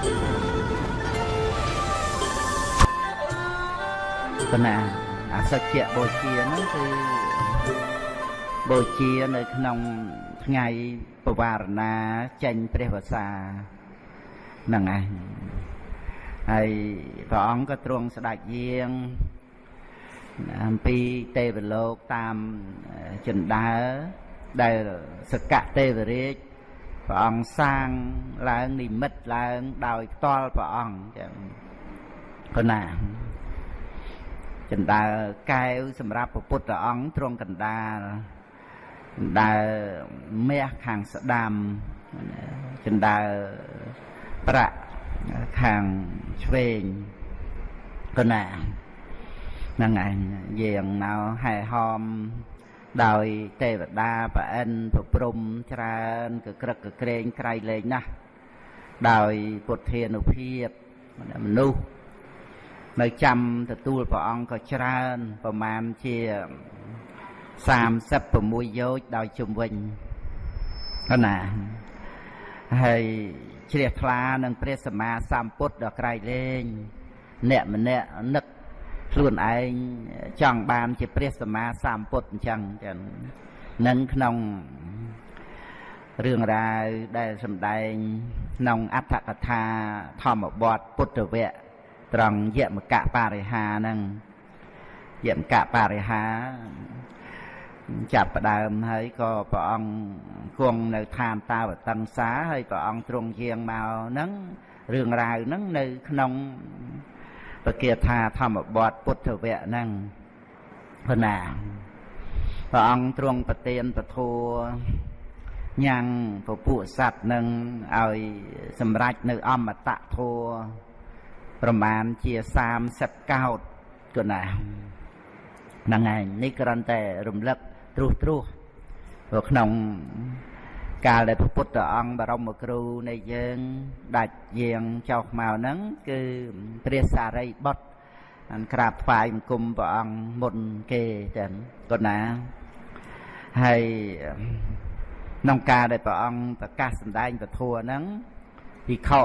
គណៈអសច្ចៈបូជាហ្នឹងគឺបូជានៅក្នុងថ្ងៃបវារណាចេញព្រះវសាហ្នឹងឯងហើយព្រះអង្គក៏ទ្រង់ស្ដេចយាងអំពីទេវលោកតាមចិន្តាដែលសកៈទេវរាជ ព្រះអង្គសាងឡើងនិមិត្តឡើងដោយផ្ទាល់ព្រះអង្គចឹងគណាចិន្តាកែវសម្រាប់ព្រះពុទ្ធអង្គទ្រង់កណ្ដាលចិន្តាមាសខាងស្ដាំចិន្តាប្រាក់ខាងឆ្វេងគណាហ្នឹងឯងយើងនៅហែហម ដោយទេវតាប្រអិនប្រព្រំច្រើនកក្រឹកកក្រែងក្រៃលែងណាស់ដោយពុទ្ធានុភាពមនុស្សនៅចាំទទួលព្រះអង្គក៏ច្រើនប្រមាណជា36យោជដោយជំវិញណាហើយជ្រះថ្លានឹងព្រះសម្មាសម្ពុទ្ធដ៏ក្រៃលែងអ្នកម្នាក់នឹក ខ្លួនឯងចង់បានជាព្រះសម្មាសម្ពុទ្ធអញ្ចឹងចឹងនឹងក្នុងរឿងរ៉ាវដែលសម្ដែងក្នុងអត្ថកថាធម្មបទពុទ្ធវគ្គត្រង់យមកៈបរិហាហ្នឹងយមកៈបរិហាចាប់ផ្ដើមហើយក៏ព្រះអង្គគង់នៅឋានតាវតឹងសាហើយព្រះអង្គទ្រង់យាងមកហ្នឹងរឿងរ៉ាវហ្នឹងនៅក្នុង បគាថាធម្មបទពុទ្ធវៈហ្នឹងព្រណាព្រះអង្គទ្រង់ប្រទានពធัวញ៉ាំងពពួកសត្វនឹងឲ្យសម្រេចនៅអមតៈធัวប្រមាណជា30កោតគណាហ្នឹងឯងនេះគ្រាន់តែរំលឹកត្រុសត្រុសក្នុង កាលដែលព្រះពុទ្ធអង្គបរមគ្រូនៃយើងដាច់យាងចុះមកហ្នឹងគឺព្រះសារីបុត្រអានក្រាបថ្វាយបង្គំព្រះអង្គមុនគេចឹងគណាហើយក្នុងការដែលព្រះអង្គប្រកាសសម្ដែងពធហ្នឹងភិក្ខុ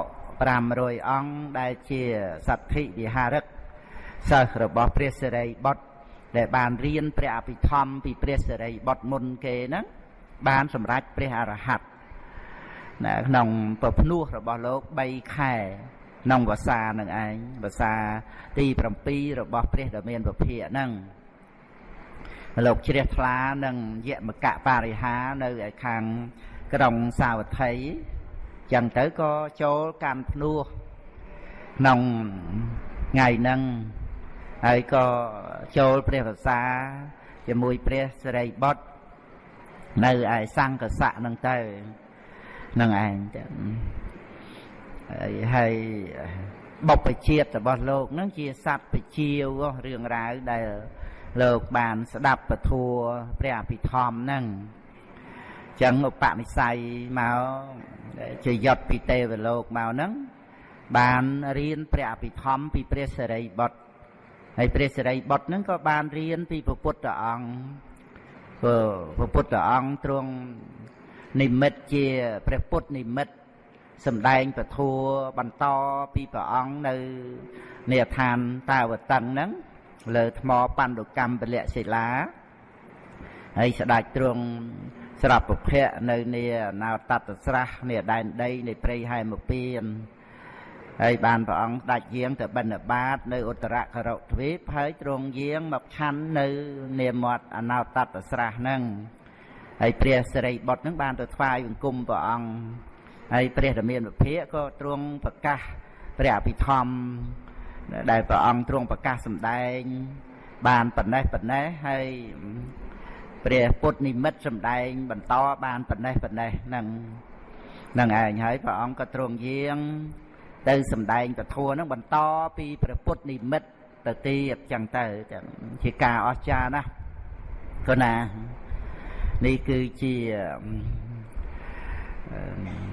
500អង្គដែលជាសទ្ធិវិហារឹកសិស្សរបស់ព្រះសិរីបុត្រដែលបានរៀនព្រះអភិធម្មពីព្រះសិរីបុត្រមុនគេហ្នឹង បានសម្រេចព្រះអរហន្តណាក្នុងប្រភ្នោះរបស់លោក3ខែក្នុងវសានឹងឯងវសាទី7របស់ព្រះដ៏មានពភៈហ្នឹងលោកជ្រះថ្លានឹងយមកៈបរិហានៅឯខាងក្រុងសាវត្ថីចឹងទៅក៏ចូលកាន់ភ្នោះក្នុងថ្ងៃហ្នឹងហើយក៏ចូលព្រះវសាជាមួយព្រះសិរីបុត្រ នៅឯសង្កសៈហ្នឹងទៅហ្នឹងឯងទៅហើយបុព្វជាតិរបស់លោកហ្នឹងជាសត្វបជាវរឿងរ៉ាវដែលលោកបានស្ដាប់ពធัวព្រះអភិធម្មហ្នឹងចឹងឧបនិស្ស័យមកជាយត់ពីទេវលោកមកហ្នឹងបានរៀនព្រះអភិធម្មពីព្រះសិរីបុត្រហើយព្រះសិរីបុត្រហ្នឹងក៏បានរៀនពីព្រះពុទ្ធអង្គ ព្រោះព្រះពុទ្ធអង្គទ្រង់និមិត្តជាព្រះពុទ្ធនិមិត្តសម្ដែងពធัวបន្តពីព្រះអង្គនៅនៃឋានតាវតឹងហ្នឹងលើថ្មបណ្ឌកម្មពលៈសិលាហើយស្ដេចទ្រង់ស្រាប់ពភៈនៅនាណោតតស្រះនៃដែនដីនៃព្រៃហែមពៀន ហើយបានព្រះអង្គដាច់យាងទៅបិណ្ឌបាត នៅឧត្តរករុទ្វីបហើយទ្រង់យាងមកឆាន់នៅនាមាត់អណោតតស្រះហ្នឹងហើយព្រះសិរីបុត្រហ្នឹងបានទៅថ្វាយបង្គំព្រះអង្គហើយព្រះរាមាវិភាកក៏ទ្រង់ប្រកាសព្រះអភិធម្មដែលព្រះអង្គទ្រង់ប្រកាសសម្ដែង បានប៉ុណ្ណេះប៉ុណ្ណេះហើយព្រះពុទ្ធនិមិត្តសម្ដែង បន្តបានប៉ុណ្ណេះប៉ុណ្ណេះហ្នឹងហ្នឹងឯងហើយព្រះអង្គក៏ទ្រង់យាង ទៅសម្ដែងពធហ្នឹងបន្តពីព្រះពុទ្ធនិមិត្តទៅទៀតចឹងទៅចឹងជាការអស្ចារ្យណាស់គណានេះគឺជា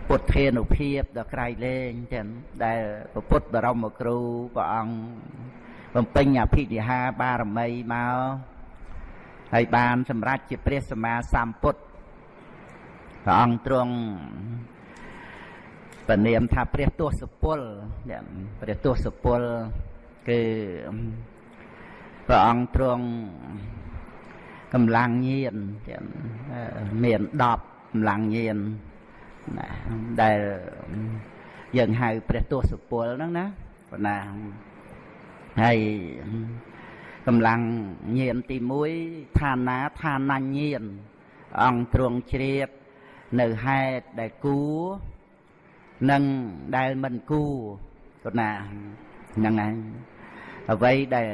ពុទ្ធានុភាពដ៏ក្រៃលែងចឹងដែលព្រះពុទ្ធបរមគ្រូព្រះអង្គបំពេញអភិនិហាបារមីមកហើយបានសម្រេចជាព្រះសម្មាសម្ពុទ្ធព្រះអង្គទ្រង់ បពនាមថាព្រះទស្សពលព្រះទស្សពលគឺព្រះអង្គទ្រង់កម្លាំងញាណមាន10កម្លាំងញាណណាដែលយើងហៅព្រះទស្សពលហ្នឹងណាប៉ុណ្ណាហើយកម្លាំងញាណទី1ឋានាឋានញ្ញាណអង្គទ្រង់ជ្រាបនៅហេតុដែលគួរ និងដែលមិនគួរប៉ុណ្ណាហ្នឹងហើយអ្វីដែល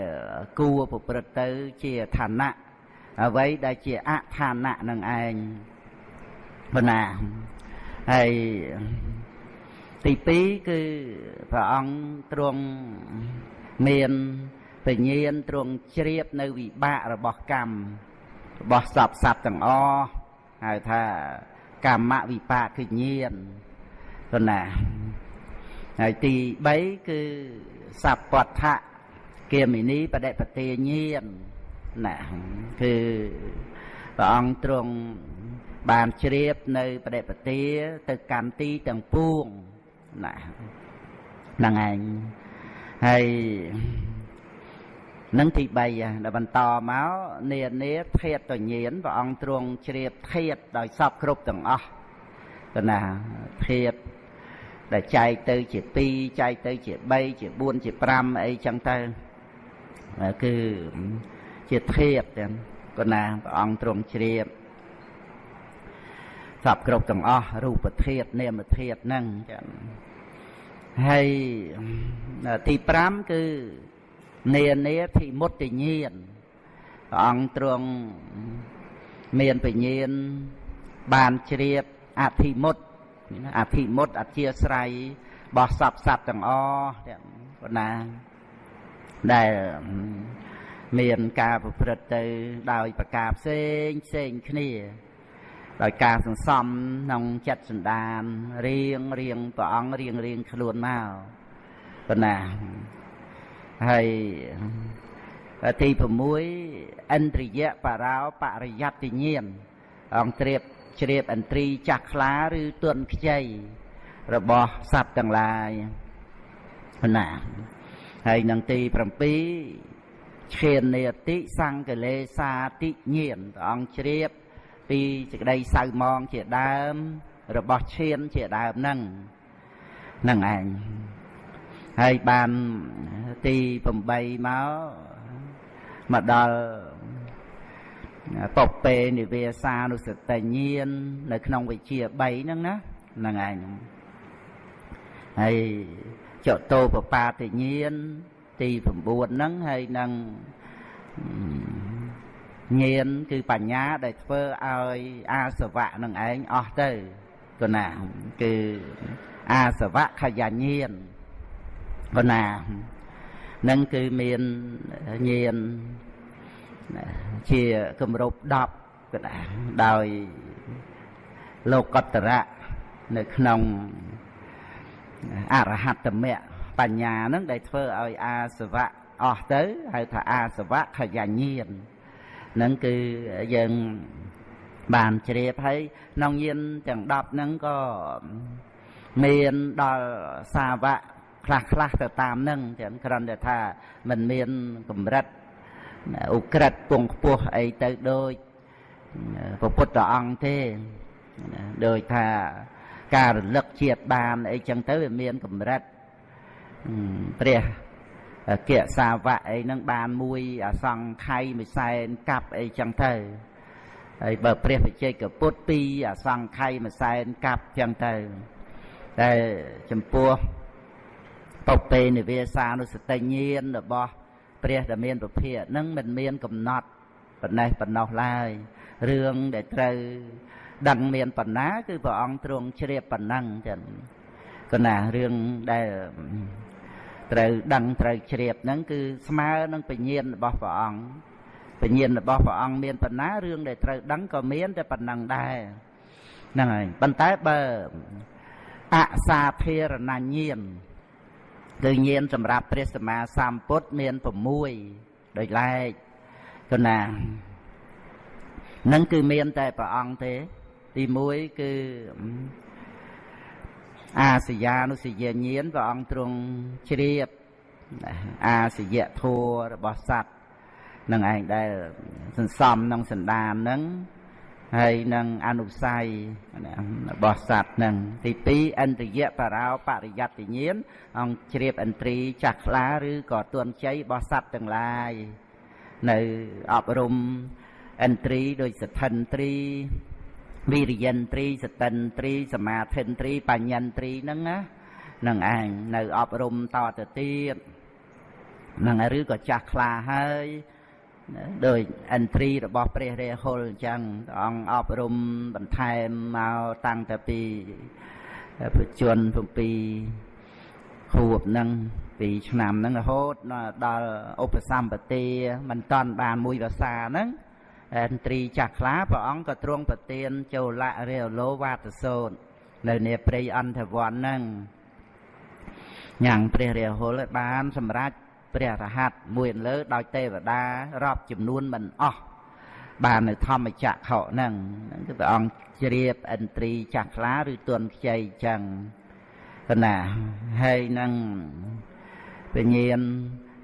គួរប្រព្រឹត្តទៅជាឋានៈអ្វីដែលជាអឋានៈនឹងឯងប៉ុណ្ណាហើយទី2គឺព្រះអង្គទ្រង់មានបញ្ញាណទ្រង់ជ្រាបនៅវិបាករបស់កម្មរបស់សពសត្វទាំងអស់ហៅថាកម្មវិបាកគឺញាណ ប៉ុណ្ណាហើយទី3គឺសពដ្ឋៈគាមិនីបដិបទាញាណណាគឺព្រះអង្គទ្រង់បានជ្រាបនៅបដិបទាទៅកម្មទីទាំងពួងណាហ្នឹងឯងហើយនឹងទី3ដល់បន្តមកនានាធាតតញានព្រះអង្គទ្រង់ជ្រាបធាតដោយសពគ្រប់ទាំងអស់ទៅណាធាត ដែលចែកទៅជា2ចែកទៅជា3ជា4ជា5អីចឹងទៅគឺជាធាតទាំងក៏ណាព្រះអង្គទ្រង់ជ្រាបសពគ្រប់ទាំងអស់រូបធាតនាមធាតហ្នឹងចឹងហើយទី5គឺនានាធិមុតញ្ញាណព្រះអង្គទ្រង់មានបញ្ញាណបានជ្រាបអធិមុត អធិមុតអធិស្រ័យរបស់សពសត្វទាំងអស់ប៉ុណ្ណាដែលមានការប្រព្រឹត្តទៅដោយប្រការផ្សេងផ្សេងគ្នា ដោយការសន្សំក្នុងចិត្តសន្តានរៀងរៀងព្រះអង្គរៀងរៀងខ្លួនមកប៉ុណ្ណាហើយទី6ឥន្ទ្រិយបរោបរិយត្តិញាណអង្គត្រៀប ជ្រាបឥន្ទ្រីចាស់ខ្លាឬទន់ខ្ចីរបស់សត្វទាំងឡាយណាហើយនឹងទី7ឈាននេតិសង្កលេសាតិញាណព្រះអង្គជ្រាប ពីសេចក្តីសៅមងជាដើម របស់ឈានជាដើមហ្នឹងហ្នឹងឯងហើយបានទី8មកមកដល់ ពពេនិវាសានុសតិញាននៅក្នុងវិជា3ហ្នឹងណាហ្នឹងឯងហើយចតោបបាតិញានទី9ហ្នឹងហើយនឹងញាណគឺបញ្ញាដែលធ្វើឲ្យអាសវៈនឹងឯងអស់ទៅគណាគឺអាសវៈខយញាណគណានឹងគឺមានញាណ ជាគម្រប់10ក៏ដែរដោយលោកតរៈនៅក្នុងអរហត្តមៈបញ្ញានឹងដែលធ្វើឲ្យអាសវៈអស់ទៅហៅថាអាសវៈខយញាណនឹងគឺយើងបានជ្រាបហើយក្នុងញាណទាំង10ហ្នឹងក៏មានដល់សាវកខ្លះខ្លះទៅតាមនឹងទាំងគ្រាន់តែថាมันមានកម្រិត ឧក្រិតពងខ្ពស់អីទៅដូចព្រះពុទ្ធអង្គទេដោយថាការរលឹកជាតិបានអីចឹងទៅវាមានកម្រិតព្រះគិសាវៈអីហ្នឹងបានមួយអសង្ខ័យមួយសែនកាប់អីចឹងទៅហើយបើព្រះវិជ័យកពុទ្ធពីរអសង្ខ័យមួយសែនកាប់ចឹងទៅតែចំពោះបពេនិវាសានុសតិញាណរបស់ ព្រះដែលមានពភានឹងមិនមានកំណត់ប៉ុណ្ណេះប៉ុណ្ណោះឡើយរឿងដែលត្រូវដឹងមានប៉ុណ្ណា គឺព្រះអង្គទ្រង់ជ្រាបប៉ុណ្ណឹងចឹងកណារឿងដែលត្រូវដឹងត្រូវជ្រាបហ្នឹងគឺស្មើនឹងបញ្ញាណរបស់ព្រះអង្គបញ្ញាណរបស់ព្រះអង្គមានប៉ុណ្ណារឿងដែលត្រូវដឹងក៏មានតែប៉ុណ្ណឹងដែរហ្នឹងហើយប៉ុន្តែបើអសាធារណញាណ គឺញាណសម្រាប់ព្រះសម្មាសម្ពុទ្ធមាន6ដោយឡែកគណានឹងគឺមានតែព្រះអង្គទេ ទី1គឺអាសយានុសយាញាណព្រះអង្គទ្រង់ជ្រាបអាសយៈធัวរបស់សត្វនឹងឯងដែលសន្សំក្នុងសន្តានហ្នឹង ហើយនឹងអនុស័យរបស់សត្វនឹងទី2ឥន្ទ្រិយបរោបរិយត្តិញាណអង្គជ្រាបឥន្ទ្រីចាស់ខ្លាឬក៏ទួនជ័យរបស់សត្វទាំងឡាយនៅអប់រំឥន្ទ្រីដោយសទ្ធិន្ទ្រីវិរិយន្ទ្រីសតិន្ទ្រីសមាធិន្ទ្រីបញ្ញន្ទ្រីហ្នឹងណានឹងឯងនៅអប់រំតទៅទៀតនឹងឬក៏ចាស់ខ្លាហើយ ដោយអន្ត្រីរបស់ព្រះរាហុលអញ្ចឹងព្រះអង្គអប់រំបន្ថែមមកតាំងតែពីប្រជជន7ខួបហ្នឹងពីឆ្នាំហ្នឹងរហូតដល់ឧបសម្បទាមិនតាន់បានមួយភាសាហ្នឹងអន្ត្រីចាស់ខ្លាព្រះអង្គក៏ទ្រង់ប្រទានចូលៈរាលោវាទសោតនៅនេព្រៃអន្តវ័នហ្នឹងញ៉ាំងព្រះរាហុលឲ្យបានសម្រេច ព្រះរហ័តមួយលើដោយទេវតារាប់ចំនួនមិនអស់បាននៅធម្មចក្រខហ្នឹងហ្នឹងគឺព្រះអង្គជ្រាបឥន្ទ្រីចាស់ខ្លាឬទន់ខ្ចីចឹងកណាហើយនឹងពញាន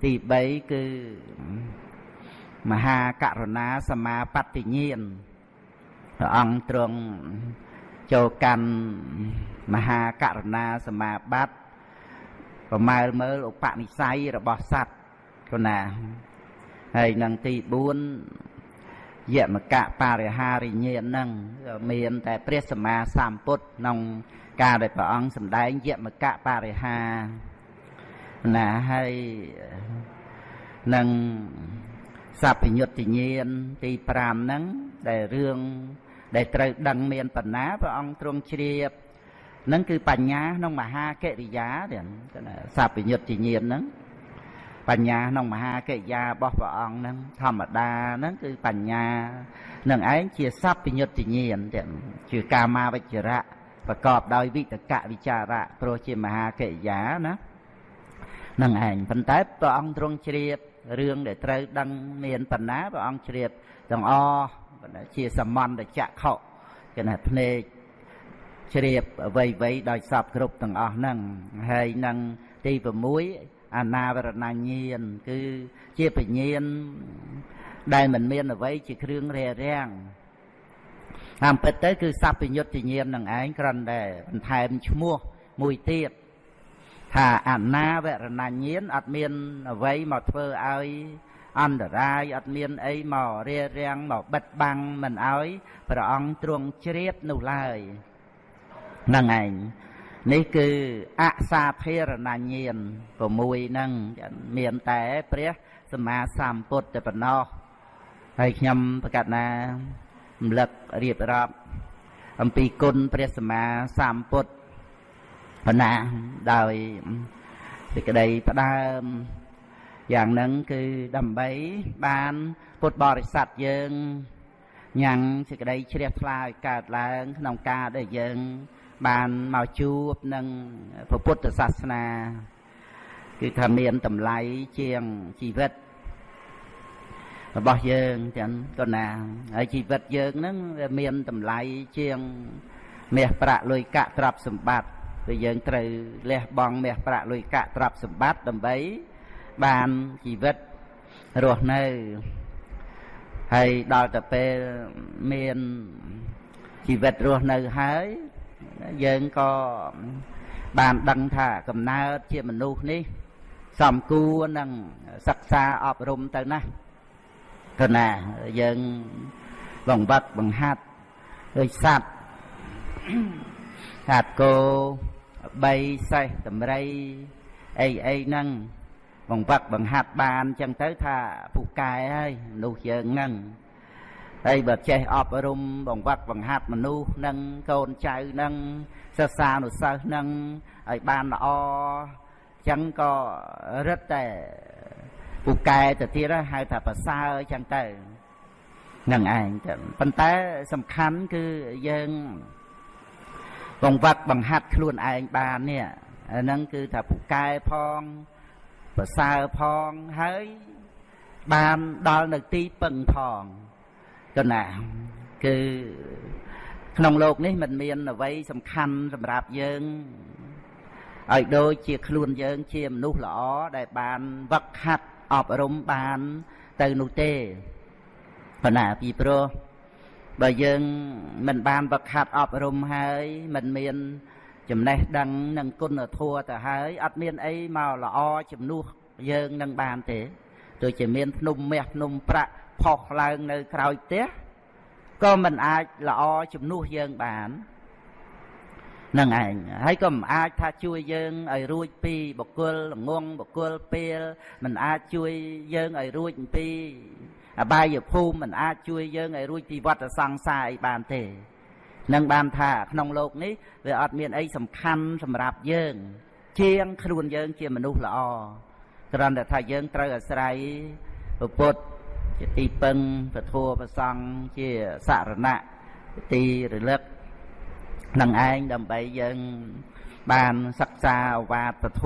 ទី3គឺមហាករុណាសមាបត្តិញានព្រះអង្គទ្រង់ចូលកាន់មហាករុណាសមាបត្តិ ប្រមើលមើលឧបនិស្ស័យរបស់សត្វគណាហើយនឹងទី4យមកៈបរិហារិញ្ញាណហ្នឹងមានតែព្រះសម្មាសម្ពុទ្ធក្នុងការដែលព្រះអង្គសម្ដែងយមកៈបរិហាណាហើយនឹងសព្វញ្ញុត្តញាណទី5ហ្នឹងដែលរឿងដែលត្រូវដឹងមានបណ្ណាព្រះអង្គទ្រង់ជ្រាប នឹងគឺបញ្ញាក្នុងមហាកិរិយាទៀតសัพពញុត្តញាណហ្នឹងបញ្ញាក្នុងមហាកិរិយារបស់ព្រះអង្គហ្នឹងធម្មតាហ្នឹងគឺបញ្ញានឹងឯងជាសัพពញុត្តញាណទៀតជាកាមាវិជ្ជរៈប្រកបដោយវិតកវិចារៈព្រោះជាមហាកិរិយាណានឹងឯងប៉ុន្តែព្រះអង្គទ្រង់ជ្រាបរឿងដែលត្រូវដឹងមានបណ្ណាព្រះអង្គជ្រាបទាំងអស់ជាសមន្តចក្ខុគេថាភ្នែក ជ្រាបអ្វីអ្វីដោយសពគ្រប់ទាំងអស់ហ្នឹងហើយនឹងទី6អនាវរណញ្ញាណគឺជាបញ្ញាណដែលមិនមានអ្វីជាគ្រឿងរារាំងតាមពិតទៅគឺសัพពញ្ញុត្តញ្ញាណនឹងឯងគ្រាន់តែបន្ថែមឈ្មោះមួយទៀតថាអនាវរណញ្ញាណអត់មានអ្វីមកធ្វើឲ្យអន្តរាយអត់មានអីមករារាំងមកបិទបាំងមិនឲ្យព្រះអង្គទ្រង់ជ្រាបនោះឡើយ ហ្នឹងឯងនេះគឺអសាភារណញ្ញាណ6ហ្នឹងមានតែព្រះសម្មាសម្ពុទ្ធតែប៉ុណ្ណោះហើយខ្ញុំប្រកាសណារំលឹករៀបរាប់អំពីគុណព្រះសម្មាសម្ពុទ្ធបណ្ណាដោយសេចក្តីផ្ដើមយ៉ាងហ្នឹងគឺដើម្បីបានពុទ្ធបរិស័ទយើងញ៉ាំងសេចក្តីជ្រះថ្លាឲ្យកើតឡើងក្នុងការដែលយើង បានមកជួបនឹងពុទ្ធសាសនា គឺថាមានតម្លៃជាងជីវិតរបស់យើងចឹងក៏ណាហើយជីវិតយើងហ្នឹងវាមានតម្លៃជាងមាសប្រាក់លុយកាក់ទ្រព្យសម្បត្តិគឺយើងត្រូវលះបង់មាសប្រាក់លុយកាក់ទ្រព្យសម្បត្តិដើម្បីបានជីវិតរស់នៅហើយដល់ទៅពេលមានជីវិតរស់នៅហើយ យើងក៏បានដឹងថាកំណើតជាមនុស្សនេះសំគួរនឹងសិក្សាអប់រំទៅណាទៅណាយើងបង្វឹកបង្ហាត់ដូចសัตว์ថាតគោ3សេះតម្រៃអីអីហ្នឹងបង្វឹកបង្ហាត់បានចឹងទៅថាពូកែហើយមនុស្សយើងហ្នឹង ហើយបើចេះអប់រំបង្វឹកបង្ហាត់មនុស្សនឹងកូនចៅនឹងសិស្សានុសិស្សនឹងឲ្យបានល្អចឹងក៏រឹតតែពូកែទៅទៀតហៅថាប្រសើរចឹងទៅនឹងឯងទៅប៉ុន្តែសំខាន់គឺយើងបង្វឹកបង្ហាត់ខ្លួនឯងបាននេះអាហ្នឹងគឺថាពូកែផងប្រសើរផងហើយបានដល់នៅទីពឹងផង កណាគឺក្នុងโลกនេះมันមានអ្វីសំខាន់សម្រាប់យើង ឲ្យដូចជាខ្លួនយើងជាមនុស្សល្អដែលបានវឹកហាត់អប់រំបានទៅនោះទេប៉ុន្តែពីព្រោះបើយើងមិនបានវឹកហាត់អប់រំហើយមិនមានចំណេះដឹងនិងគុណធម៌ទៅហើយអត់មានអីមកល្អជំនួសយើងនឹងបានទេទោះជាមានភ្នំមាសភ្នំប្រាក់ ផុសឡើងនៅក្រោយផ្ទះក៏មិនអាចល្អជំនួសយើងបាននឹងឯងហើយក៏មិនអាចថាជួយយើងឲ្យរួចពីបកុលល្ងងបកុលពេលមិនអាចជួយយើងឲ្យរួចពីអបាយភូមិមិនអាចជួយយើងឲ្យរួចពីវដ្តសង្សារអីបានទេនឹងបានថាក្នុងโลกនេះវាអត់មានអីសំខាន់សម្រាប់យើង ជាងខ្លួនយើងជាមនុស្សល្អគ្រាន់តែថាយើងត្រូវអាស្រ័យពុទ្ធ ជាទីពឹងពធប្រសង់ជាសរណៈទីរលឹកនឹងឯងដើម្បីយើងបានសិក្សាអវាទពធ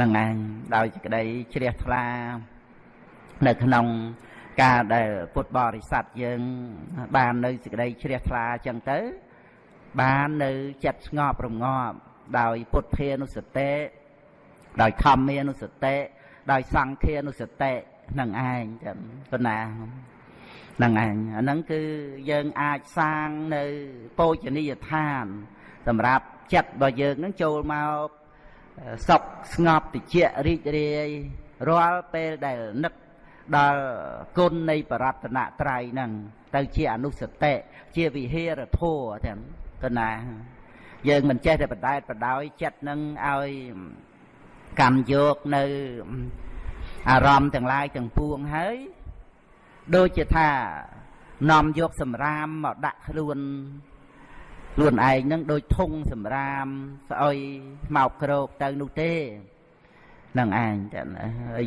នឹងឯងដោយសេចក្តីជ្រះថ្លា នៅក្នុងការដែលពុទ្ធបរិស័ទយើង បាននៅសេចក្តីជ្រះថ្លាអញ្ចឹងទៅ បាននៅចិត្តស្ងប់រងាប់ដោយពុទ្ធានុសតិដោយធម្មានុសតិដោយសង្ឃានុសតិ នឹងឯងចឹងប៉ុណ្ណាហ្នឹងឯងអាហ្នឹងគឺយើងអាចសាងនៅពោជនីយដ្ឋាន សម្រាប់ចិត្តរបស់យើងហ្នឹងចូលមកសុខស្ងប់តិចរីករាយរាល់ពេលដែលនឹកដល់គុណនៃបរតនត្រ័យហ្នឹងទៅជាអនុសតិជាវិហេរធัวទាំងកណាយើងមិនចេះតែបដែតបដោយចិត្តនឹងឲ្យកម្មយកនៅ អារម្មណ៍ទាំងឡាយទាំងពួងហើយដូចជាថានាំយកសម្រាមមកដាក់ខ្លួនខ្លួនឯងនឹងដូចធុងសម្រាមស្អុយមកក្រោកទៅនោះទេនឹងឯងចឹង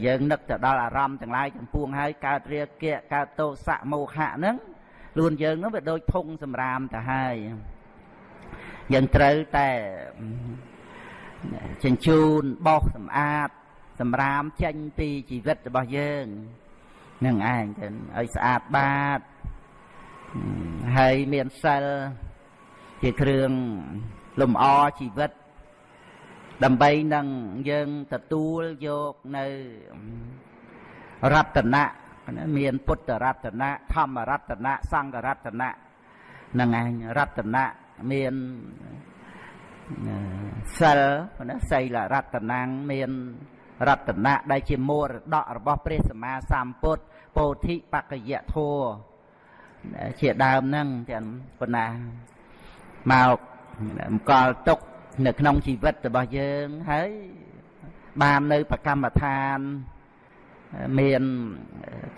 យើងនឹកទៅដល់អារម្មណ៍ទាំងឡាយទាំងពួងហើយកើតរាគៈកើតទោសៈមោហៈហ្នឹងខ្លួនយើងហ្នឹងវាដូចធុងសម្រាមទៅហើយយើងត្រូវតែជញ្ជូនបោសសម្អាត សម្រាមចេញពីជីវិតរបស់យើងនឹងឯងទៅឲ្យស្អាតបាតហើយមានសិលជាគ្រឿងលំអជីវិត ដើម្បីនឹងយើងទទួលយកនៅរតនៈមានពុទ្ធរតនៈធម្មរតនៈសង្ឃរតនៈនឹងឯងរតនៈមានសិលណាសីលរតនាងមាន រតនៈដែលជាមរតករបស់ព្រះសម្មាសម្ពុទ្ធពោធិបកយធัวជាដើមហ្នឹងទាំងប៉ុណ្ណាមកមកលទុកនៅក្នុងជីវិតរបស់យើងហើយបាននៅប្រកម្មដ្ឋានមាន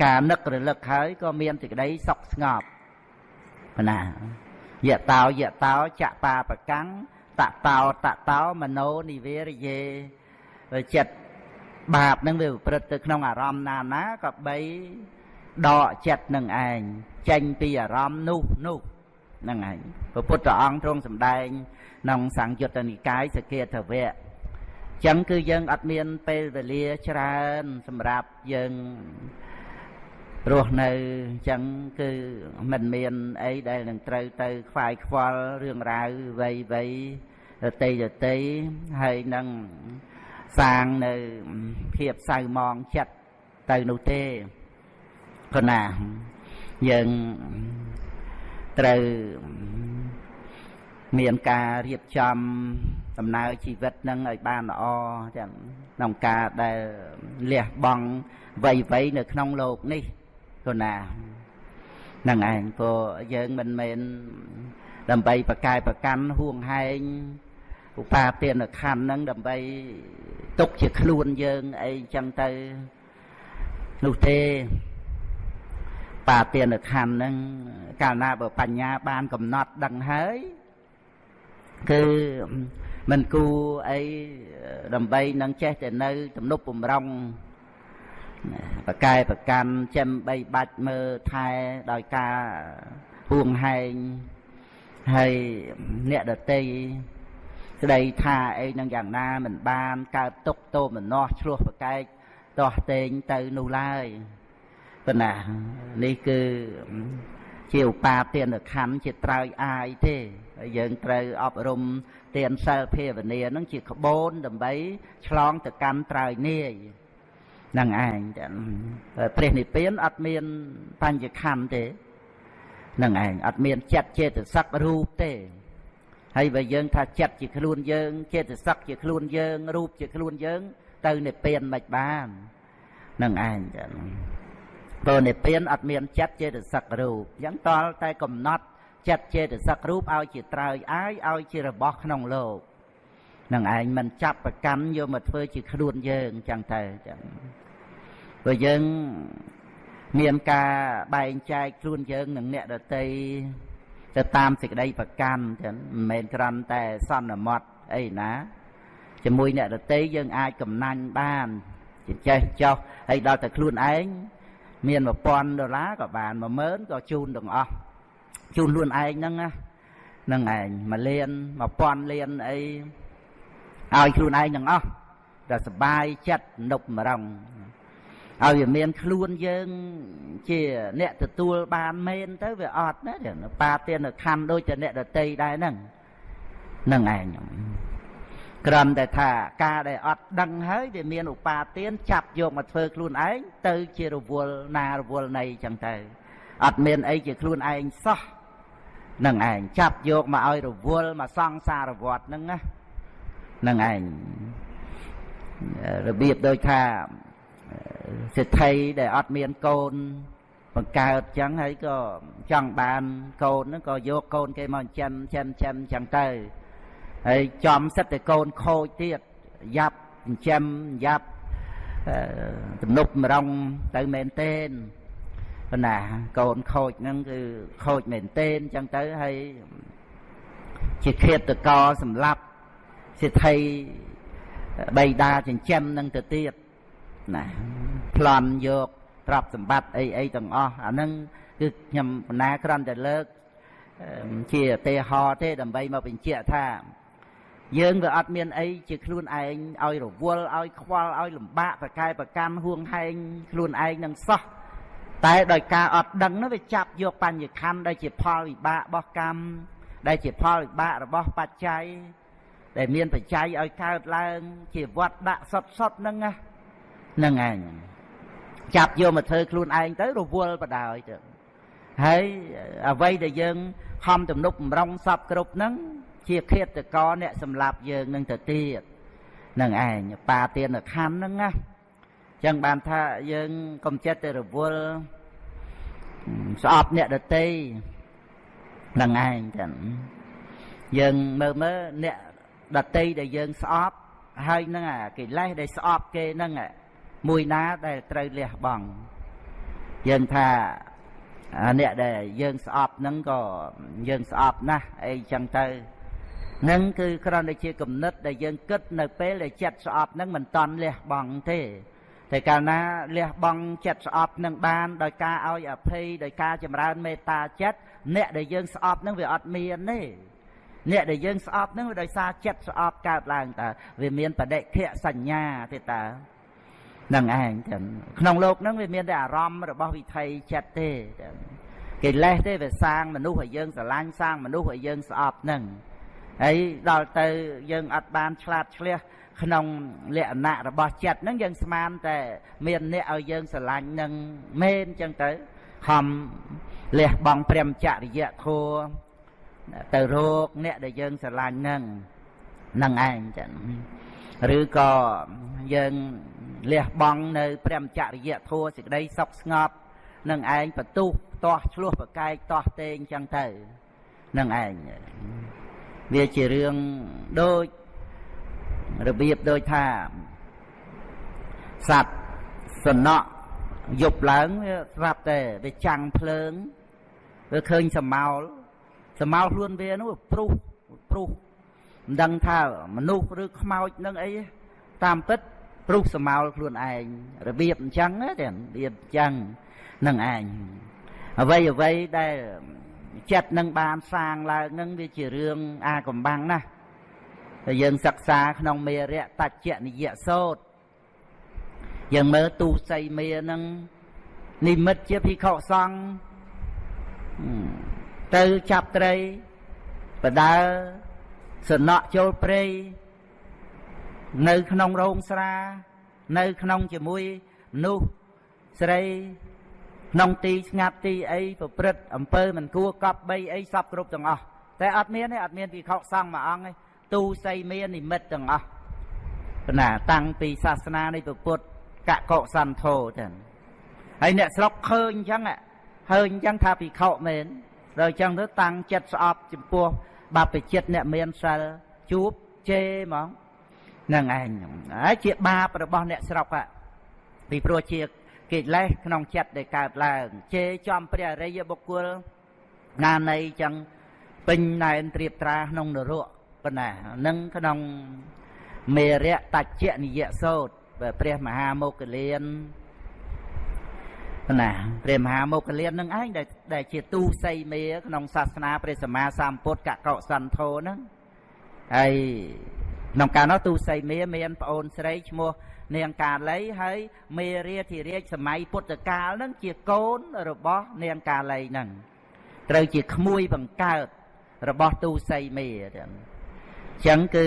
ការនឹករលឹកហើយក៏មានសេចក្តីសុខស្ងប់ប៉ុណ្ណាយៈតោយៈតោចបាប្រកាំងតតោតតោមโนនិវេរយេចិត្ត បាបនឹងវាប្រព្រឹត្តទៅក្នុងអារម្មណ៍ណាណាក៏បីដកចិត្តនឹងឯងចេញពីអារម្មណ៍នោះនោះហ្នឹងឯងព្រះពុទ្ធអង្គទ្រង់សម្ដែងក្នុងសង្យុត្តនិកាយសកេតវៈចឹងគឺយើងអត់មានពេលវេលាច្រើនសម្រាប់យើងរស់នៅចឹងគឺមិនមានអីដែលនឹងត្រូវទៅខ្វាយខ្វល់រឿងរ៉ាវវ័យវ័យតេយតេហើយនឹង សាងនៅភាពសៅមងចិត្តទៅនោះទេព្រោះណាយើងត្រូវមានការរៀបចំដំណើរជីវិតនឹងឲ្យបានល្អចឹងក្នុងការដែលលះបង់វ័យវ័យនៅក្នុងโลกនេះព្រោះណានឹងឯងព្រោះយើងមិនមែនដើម្បីប្រកែប្រកាន់ហួងហែងឧបាទានខណ្ឌហ្នឹងដើម្បី ទុកជាខ្លួនយើងអីចឹងទៅនោះទេបាទានខណ្ឌហ្នឹងកាលណាបើបញ្ញាបានកំណត់ដឹងហើយគឺមិនគួរអីដើម្បីនឹងចេះតែនៅ ទំនប់បំរុងបកែប្រកាន់ចាំបីបាច់មើលថែដោយការហួងហែងហើយអ្នកដតី ស្ដីថាអីនឹងយ៉ាងណាមិនបានកើតទុកទោមនស្សឆ្លោះប្រកែកដោះតេងទៅនោះឡើយប៉ុន្តែនេះគឺជាឧបាទានខណ្ឌជាត្រើយអាយទេហើយយើងត្រូវអប់រំទានសិលភាវនានឹងជាក្បូនដើម្បីឆ្លងទៅកម្មត្រើយនាយនឹងឯងព្រះនិព្វានអត់មានបញ្ញខណ្ឌទេនឹងឯងអត់មានចិត្តចេតសិករូបទេ ហើយបើយើងថាចិត្តជាខ្លួនយើងចេតសិកជាខ្លួនយើងរូបជាខ្លួនយើង ទៅនិព្វានមិនបាននឹងឯងចឹងព្រោះនិព្វានអត់មានចិត្តចេតសិករូបអញ្ចឹងតលតែកំណត់ចិត្តចេតសិករូបឲ្យជាត្រើយអាយឲ្យជារបស់ក្នុងលោកនឹងឯងមិនចាប់ប្រកាន់យកមកធ្វើជាខ្លួនយើងចឹងទៅចឹងព្រោះយើងមានការបែងចែកខ្លួនយើងនឹងអ្នកដតី ទៅតាមសេចក្តីប្រកាន់ចឹងមិនមែនគ្រាន់តែសន្មត់អីណាជាមួយអ្នកដតីយើងអាចកំណាញ់បានចេះចោះហើយដល់តែខ្លួនឯងមាន1000ដុល្លារក៏បាន10000ក៏ជូនទាំងអស់ជូនខ្លួនឯងហ្នឹងណាហ្នឹងឯងមួយលាន1000លានអីឲ្យខ្លួនឯងទាំងអស់តែសបាយចិត្តនុកម្រង ឲ្យវាមានខ្លួនយើងជាអ្នកទទួលបានមែនទៅវាអត់ណាប៉ាទានខណ្ឌដូចជាអ្នកដតីដែរហ្នឹងហ្នឹងឯងក្រំតែថាការដែលអត់ដឹងហើយវាមានឧបាទានចាប់យកមកធ្វើខ្លួនឯងទៅជារវល់ណារវល់ណីចឹងទៅអត់មានអីជាខ្លួនឯងសោះនឹងឯងចាប់យកមកឲ្យរវល់មកសង្សារវត្តហ្នឹងណានឹងឯងរបៀបដូចថា សេដ្ឋីដែលអត់មានកូន បង្កើតចឹងហើយក៏ចង់បានកូនហ្នឹងក៏យកកូនគេមកចិនចិនចិនចឹងទៅហើយចំសិតតែកូនខូចទៀតយ៉ាប់ចិញ្ចឹមយ៉ាប់ទំនប់មរងទៅមែនទេនប៉ុន្តែកូនខូចហ្នឹងគឺខូចមែនទេនចឹងទៅហើយជាឃាតកោសម្លាប់សិទ្ធិបៃតាចិញ្ចឹមនឹងទៅទៀត ណាប្លន់យកទ្រព្យសម្បត្តិអីអីទាំងអស់អាហ្នឹងគឺខ្ញុំបណ្ណាគ្រាន់តែលើកជាទេហោទេដើម្បីមកបញ្ជាក់ថា យើងវាអត់មានអីជាខ្លួនឯងឲ្យរវល់ឲ្យខ្វល់ឲ្យលំបាកប្រកែប្រកាន់ហួងហែងខ្លួនឯងនឹងសោះតែដោយការអត់ដឹងនោះវាចាប់យកបញ្ញខណ្ឌដែលជាផលវិបាករបស់កម្មដែលជាផលវិបាករបស់បច្ច័យដែលមានបច្ច័យឲ្យកើតឡើង ជាវត្តដាក់សុតសុតហ្នឹងណាហ្នឹងឯងចាប់យកមកធ្វើខ្លួនឯងទៅរវល់បដ ாய் ទៅហើយអ្វីដែលយើងខំទំនុកបំរុងសពគ្រប់ហ្នឹងជាឃាតកអ្នកសម្លាប់យើងនឹងទៅទៀតនឹងឯងបាទានខណ្ឌហ្នឹងណាចឹងបានថាយើងកុំចិត្តទៅរវល់ស្អប់អ្នកដតីនឹងឯងចឹងយើងមើលមើលអ្នកដតីដែលយើងស្អប់ហើយនឹងអាកិលេសដែលស្អប់គេនឹង មួយណាដែលត្រូវលះបង់យើងថាអ្នកដែលយើងស្អប់នឹងក៏យើងស្អប់ណាស់អីចឹងទៅនឹងគឺគ្រាន់តែជាគំនិតដែលយើងគិតនៅពេលដែលចិត្តស្អប់នឹងមិនតន់លះបង់ទេតែកាលណាលះបង់ចិត្តស្អប់នឹងបានដោយការឲ្យអភ័យដោយការចម្រើនមេត្តាចិត្តអ្នកដែលយើងស្អប់នឹងវាអត់មានទេអ្នកដែលយើងស្អប់នឹងវាដោយសារចិត្តស្អប់កើតឡើងតើវាមានបដិខៈសញ្ញាទេតើ នឹងឯងទាំងក្នុងលោកហ្នឹងវាមានតែអារម្មណ៍របស់វិថីចិត្តទេទាំងកិលេសទេវាសាងមនុស្សឲ្យយើងស្រឡាញ់សាងមនុស្សឲ្យយើងស្អប់ហ្នឹងហើយដល់ទៅយើងអត់បានឆ្លាតឆ្លៀសក្នុងលក្ខណៈរបស់ចិត្តហ្នឹងយើងស្មានតែមានអ្នកឲ្យយើងស្រឡាញ់នឹងមែនចឹងទៅខំលះបង់ព្រមចរិយធัวទៅរកអ្នកដែលយើងស្រឡាញ់ហ្នឹងនឹងឯងចឹងឬក៏យើង លះបង់នៅព្រមចរិយធัวសេចក្តីសុខស្ងប់នឹងឯងបន្ទុះតោះឆ្លោះប្រកែកតោះតេងចឹងទៅនឹងឯងវាជារឿងដូចរបៀបដូចថាសត្វសណក់យប់ឡើងវាស្រាប់តែវាចាំងភ្លើងវាឃើញសមោលសមោលខ្លួនវានោះព្រុសព្រុសមិនដឹងថាមនុស្សឬខ្មោចនឹងអីតាមពិត ព្រុសសមោលខ្លួនឯងរបៀបអញ្ចឹងទេរបៀបអញ្ចឹងនឹងឯងអ្វីអ្វីដែលចិត្តនឹងបានសាងឡើងនឹងវាជារឿងអាកំបាំងណាស់តែយើងសិក្សាក្នុងមេរៈតច្ចនិយសោតយើងមើលទូសីមេនឹងនិមិត្តជាភិក្ខុសង្ឃទៅចាប់ត្រីបដើសំណក់ចូលព្រៃ នៅក្នុងរោងស្រា នៅក្នុងជាមួយមនុស្សស្រីក្នុងទីស្ងាត់ទីអីប្រព្រឹត្តអំពើមិនគួរកប់បីអីសពគ្រប់ទាំងអស់តែអត់មានទេអត់មានពិខុសង្ឃមួយអង្គទេទូសីមាននិមិត្តទាំងអស់ណាតាំងពីសាសនានៃពុទ្ធកកុសន្ធោចឹងហើយអ្នកស្រុកឃើញអញ្ចឹងឃើញអញ្ចឹងថាពិខុមែនដល់អញ្ចឹងទៅតាំងចិត្តស្អប់ចំពោះបព្វជិតអ្នកមានសិលជួបជេហ្មង នឹងឯងហើយជាបាបរបស់អ្នកស្រុកពីព្រោះជាកិលេសក្នុងចិត្តដែលកើតឡើងជេរចំព្រះអរិយបុគ្គលណានៃចឹងពេញណែនត្រៀបត្រាក្នុងនរកប៉ុណ្ណានឹងក្នុងមេរៈតច្ចនិយសោតព្រះមហាមោគលានណាព្រះមហាមោគលាននឹងឯងដែលដែលជាទូសីមេក្នុងសាសនាព្រះសម្មាសម្ពុទ្ធកកុសន្ធោហ្នឹងហើយ ក្នុងកាលនោះទូសីមេមានប្អូនស្រីឈ្មោះនាងកាលីហើយមេរាធិរាជសម័យពុទ្ធកាលហ្នឹងជាកូនរបស់នាងកាលីហ្នឹងត្រូវជាក្មួយបង្កើតរបស់ទូសីមេចឹងអញ្ចឹងគឺ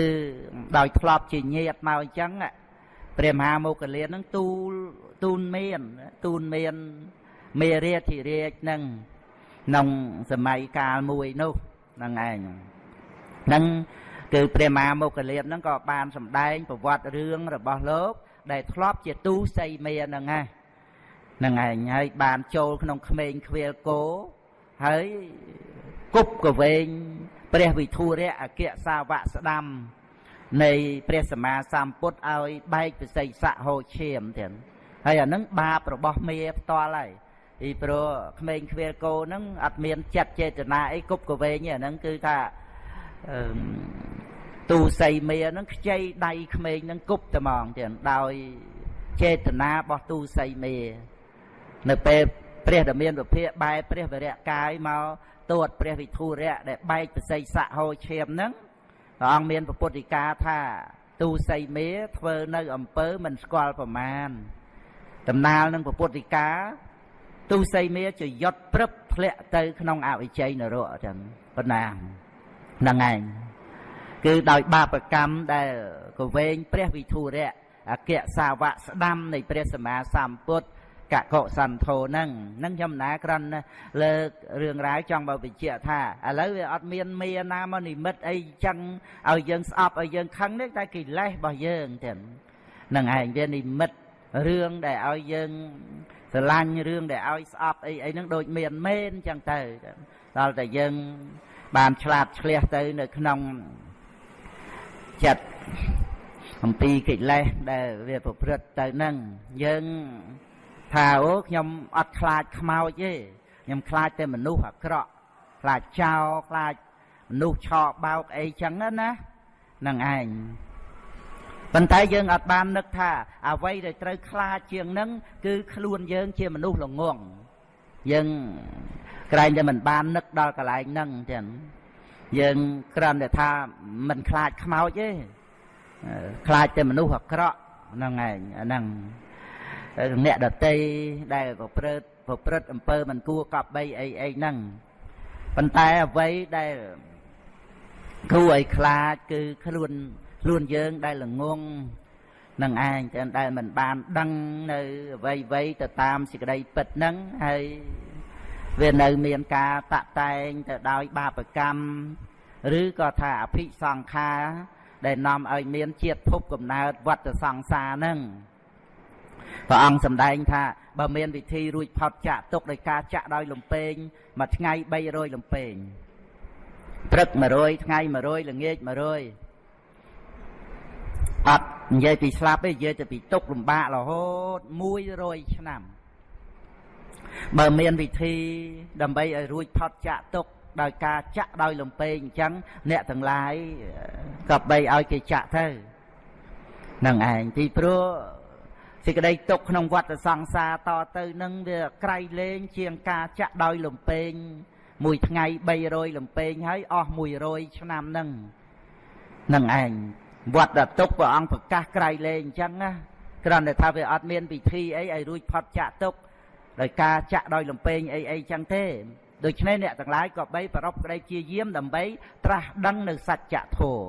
ដោយធ្លាប់ជាញាតមកអញ្ចឹងព្រះមហាមោគលានហ្នឹងទូលទូនមានទូនមានមេរាធិរាជហ្នឹងក្នុងសម័យកាលមួយនោះហ្នឹងឯងហ្នឹង គឺព្រះមហាមោគលានហ្នឹងក៏បានសម្ដែងប្រវត្តិរឿងរបស់លោក ដែលធ្លាប់ជាទូសីមេហ្នឹងណាហ្នឹងឯងហើយបានចូលក្នុងក្មេងខ្វៀលគោហើយគប់កវែងព្រះវិធុរៈអគ្គសាវកស្ដាំ នៃព្រះសម្មាសម្ពុទ្ធឲ្យបែកពិសីស័កហូឈាមទៀតហើយអានឹងបាបរបស់មេផ្ទាល់ហើយពីព្រោះក្មេងខ្វៀលគោហ្នឹងអត់មានចិត្តចេតនាអីគប់កវែងទេអាហ្នឹងគឺថា ទូសីមេហ្នឹងខ្ចីដៃក្មេងហ្នឹងគប់តែហ្មងទៀតដោយចេតនារបស់ទូសីមេនៅពេលព្រះដ៏មានវិភាកបែរព្រះវរៈកាយមកទួតព្រះវិធុរៈដែលបែកប្រស័យស័កហោឈាមហ្នឹងព្រះអង្គមានពុទ្ធិកាថាទូសីមេធ្វើនៅអំពើមិនស្គាល់ប្រមាណដំណាលនឹងពុទ្ធិកាទូសីមេជាយត់ព្រឹបធ្លាក់ទៅក្នុងអវិជ័យនរកចឹងប៉ុណ្ណាហ្នឹងឯង គឺដោយបាបកម្មដែលកវែងព្រះវិធុរៈអគ្គសាវកស្ដាំនៃព្រះសម្មាសម្ពុទ្ធកកុសន្ធោហ្នឹងហ្នឹងខ្ញុំណាគ្រាន់លើករឿងរ៉ាវចង់បើបញ្ជាក់ថាឥឡូវវាអត់មានមេណាមកនិមិត្តអីចឹងឲ្យយើងស្អប់ឲ្យយើងខឹងនេះតែកិលេសរបស់យើងទៀតហ្នឹងឯងវានិមិត្តរឿងដែលឲ្យយើងស្រឡាញ់រឿងដែលឲ្យស្អប់អីអីហ្នឹងដូចមានមែនចឹងទៅដល់តែយើងបានឆ្លាតឆ្លះទៅនៅក្នុង ចិត្តអំពីកិលេសដែលវាប្រព្រឹត្តទៅនឹងយើងថាអូខ្ញុំអត់ខ្លាចខ្មោចទេខ្ញុំខ្លាចតែមនុស្សអាក្រក់ខ្លាចចោលខ្លាចមនុស្សឆោបោកអីចឹងណានឹងឯងប៉ុន្តែយើងអត់បាននឹកថាអ្វីដែលត្រូវខ្លាចជាងនឹងគឺខ្លួនយើងជាមនុស្សល្ងងយើងក្រែងតែមិនបាននឹកដល់កន្លែងហ្នឹងចឹង យើងគ្រាន់តែថាមិនខ្លាចខ្មោចទេខ្លាចតែមនុស្សអាក្រក់ហ្នឹងឯងអាហ្នឹងអ្នកដតីដែលប្រព្រឹត្តប្រព្រឹត្តអំពើមិនគួរកប់បីអីអីហ្នឹងប៉ុន្តែអ្វីដែលគួរឲ្យខ្លាចគឺខ្លួនខ្លួនយើងដែលល្ងងនឹងឯងតែដែលមិនបានដឹងនៅអ្វីអ្វីទៅតាមសេចក្តីពិតហ្នឹងហើយ វានៅមានការតាក់តែងទៅដោយបាបកម្មឬក៏ថាអភិសង្ខារដែលនាំឲ្យមានជាតិភពកំណើតវត្តសង្សារហ្នឹងព្រះអង្គសម្ដែងថាបើមានវិធីរួចផុតចាក់ទុកដោយការចាក់ដោយលំពេងមួយថ្ងៃ300លំពេងព្រឹក100ថ្ងៃ100ល្ងាច100អត់និយាយពីស្លាប់ទេនិយាយទៅពីទុករំបាករហូត100ឆ្នាំ បើមានវិធីដើម្បីឲ្យរួចផុតចាក់ទុកដោយការចាក់ដោយលំពេងអញ្ចឹងអ្នកទាំងឡាយក៏បីឲ្យគេចាក់ទៅនឹងឯងពីព្រោះសេចក្តីទុកក្នុងវដ្តសង្សារតទៅនឹងវាក្រៃលែងជាងការចាក់ដោយលំពេងមួយថ្ងៃ300លំពេងហើយអស់100ឆ្នាំនឹងនឹងឯងវត្តទុកព្រះអង្គប្រកាសក្រៃលែងអញ្ចឹងណាគ្រាន់តែថាវាអត់មានពិធីអីឲ្យរួចផុតចាក់ទុក ដោយការចាក់ដោយលំពេងអីអីចឹងទេដូច្នេះអ្នកទាំងឡាយក៏បីប្ររពក្តីជាយាមដើម្បីត្រាស់ដឹងនៅសច្ចធម៌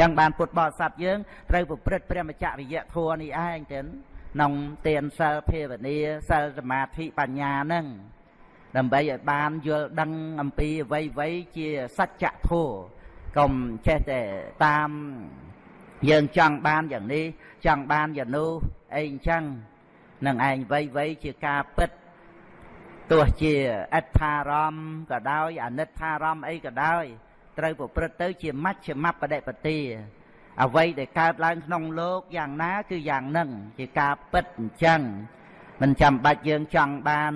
ចឹងបានពុទ្ធបរិស័ទយើងត្រូវប្រព្រឹត្តព្រះមច្ចរិយធម៌នេះឯងទៅក្នុងទានសិលភាវនាសិលសមាធិបញ្ញាហ្នឹងដើម្បីឲ្យបានយល់ដឹងអំពីអ្វីអ្វីជាសច្ចធម៌កុំចេះតែតាមយើងចង់បានយ៉ាងនេះចង់បានយ៉ាងនោះអីអញ្ចឹង នឹងឯងអ្វីអ្វីជាការពិតទោះជាអត្ថារម្មណ៍ក៏ដោយអនិច្ចារម្មណ៍អីក៏ដោយត្រូវប្រព្រឹត្តទៅជាមជ្ឈមបដិបទាអ្វីដែលកើតឡើងក្នុងលោកយ៉ាងណាគឺយ៉ាងនឹងជាការពិតអញ្ចឹងមិនចាំបាច់យើងចង់បាន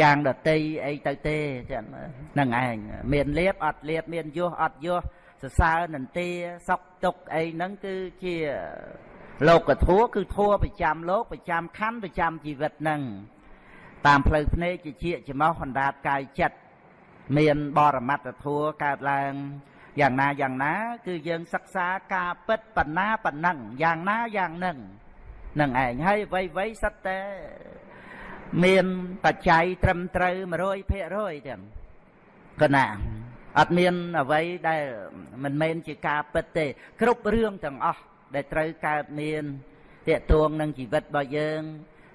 យ៉ាងដតីអីទៅទេហ្នឹងឯងមានលៀបអត់លៀបមានយោះអត់យោះសរសើរនន្ទាសុកទុកអីហ្នឹងគឺជា លោកធัวគឺធัวប្រចាំលោកប្រចាំខណ្ឌប្រចាំជីវិតហ្នឹងតាមផ្លូវភ្នែកជាជាចំោះអណ្ដាតកាយចិត្តមានបរមត្តធัวកើតឡើងយ៉ាងណាយ៉ាងណា គឺយើងសិក្សាការពិតបណ្ណាបណ្ណឹងយ៉ាងណាយ៉ាងនឹងនឹងឯងហើយអ្វីអ្វីសិតតែមានបច្ច័យត្រឹមត្រូវ100%ទាំងកណាអត់មានអ្វីដែលមិនមែនជាការពិតទេ គ្រប់រឿងទាំងអស់ ដែលត្រូវកើតមានតេតួងនឹងជីវិតរបស់យើង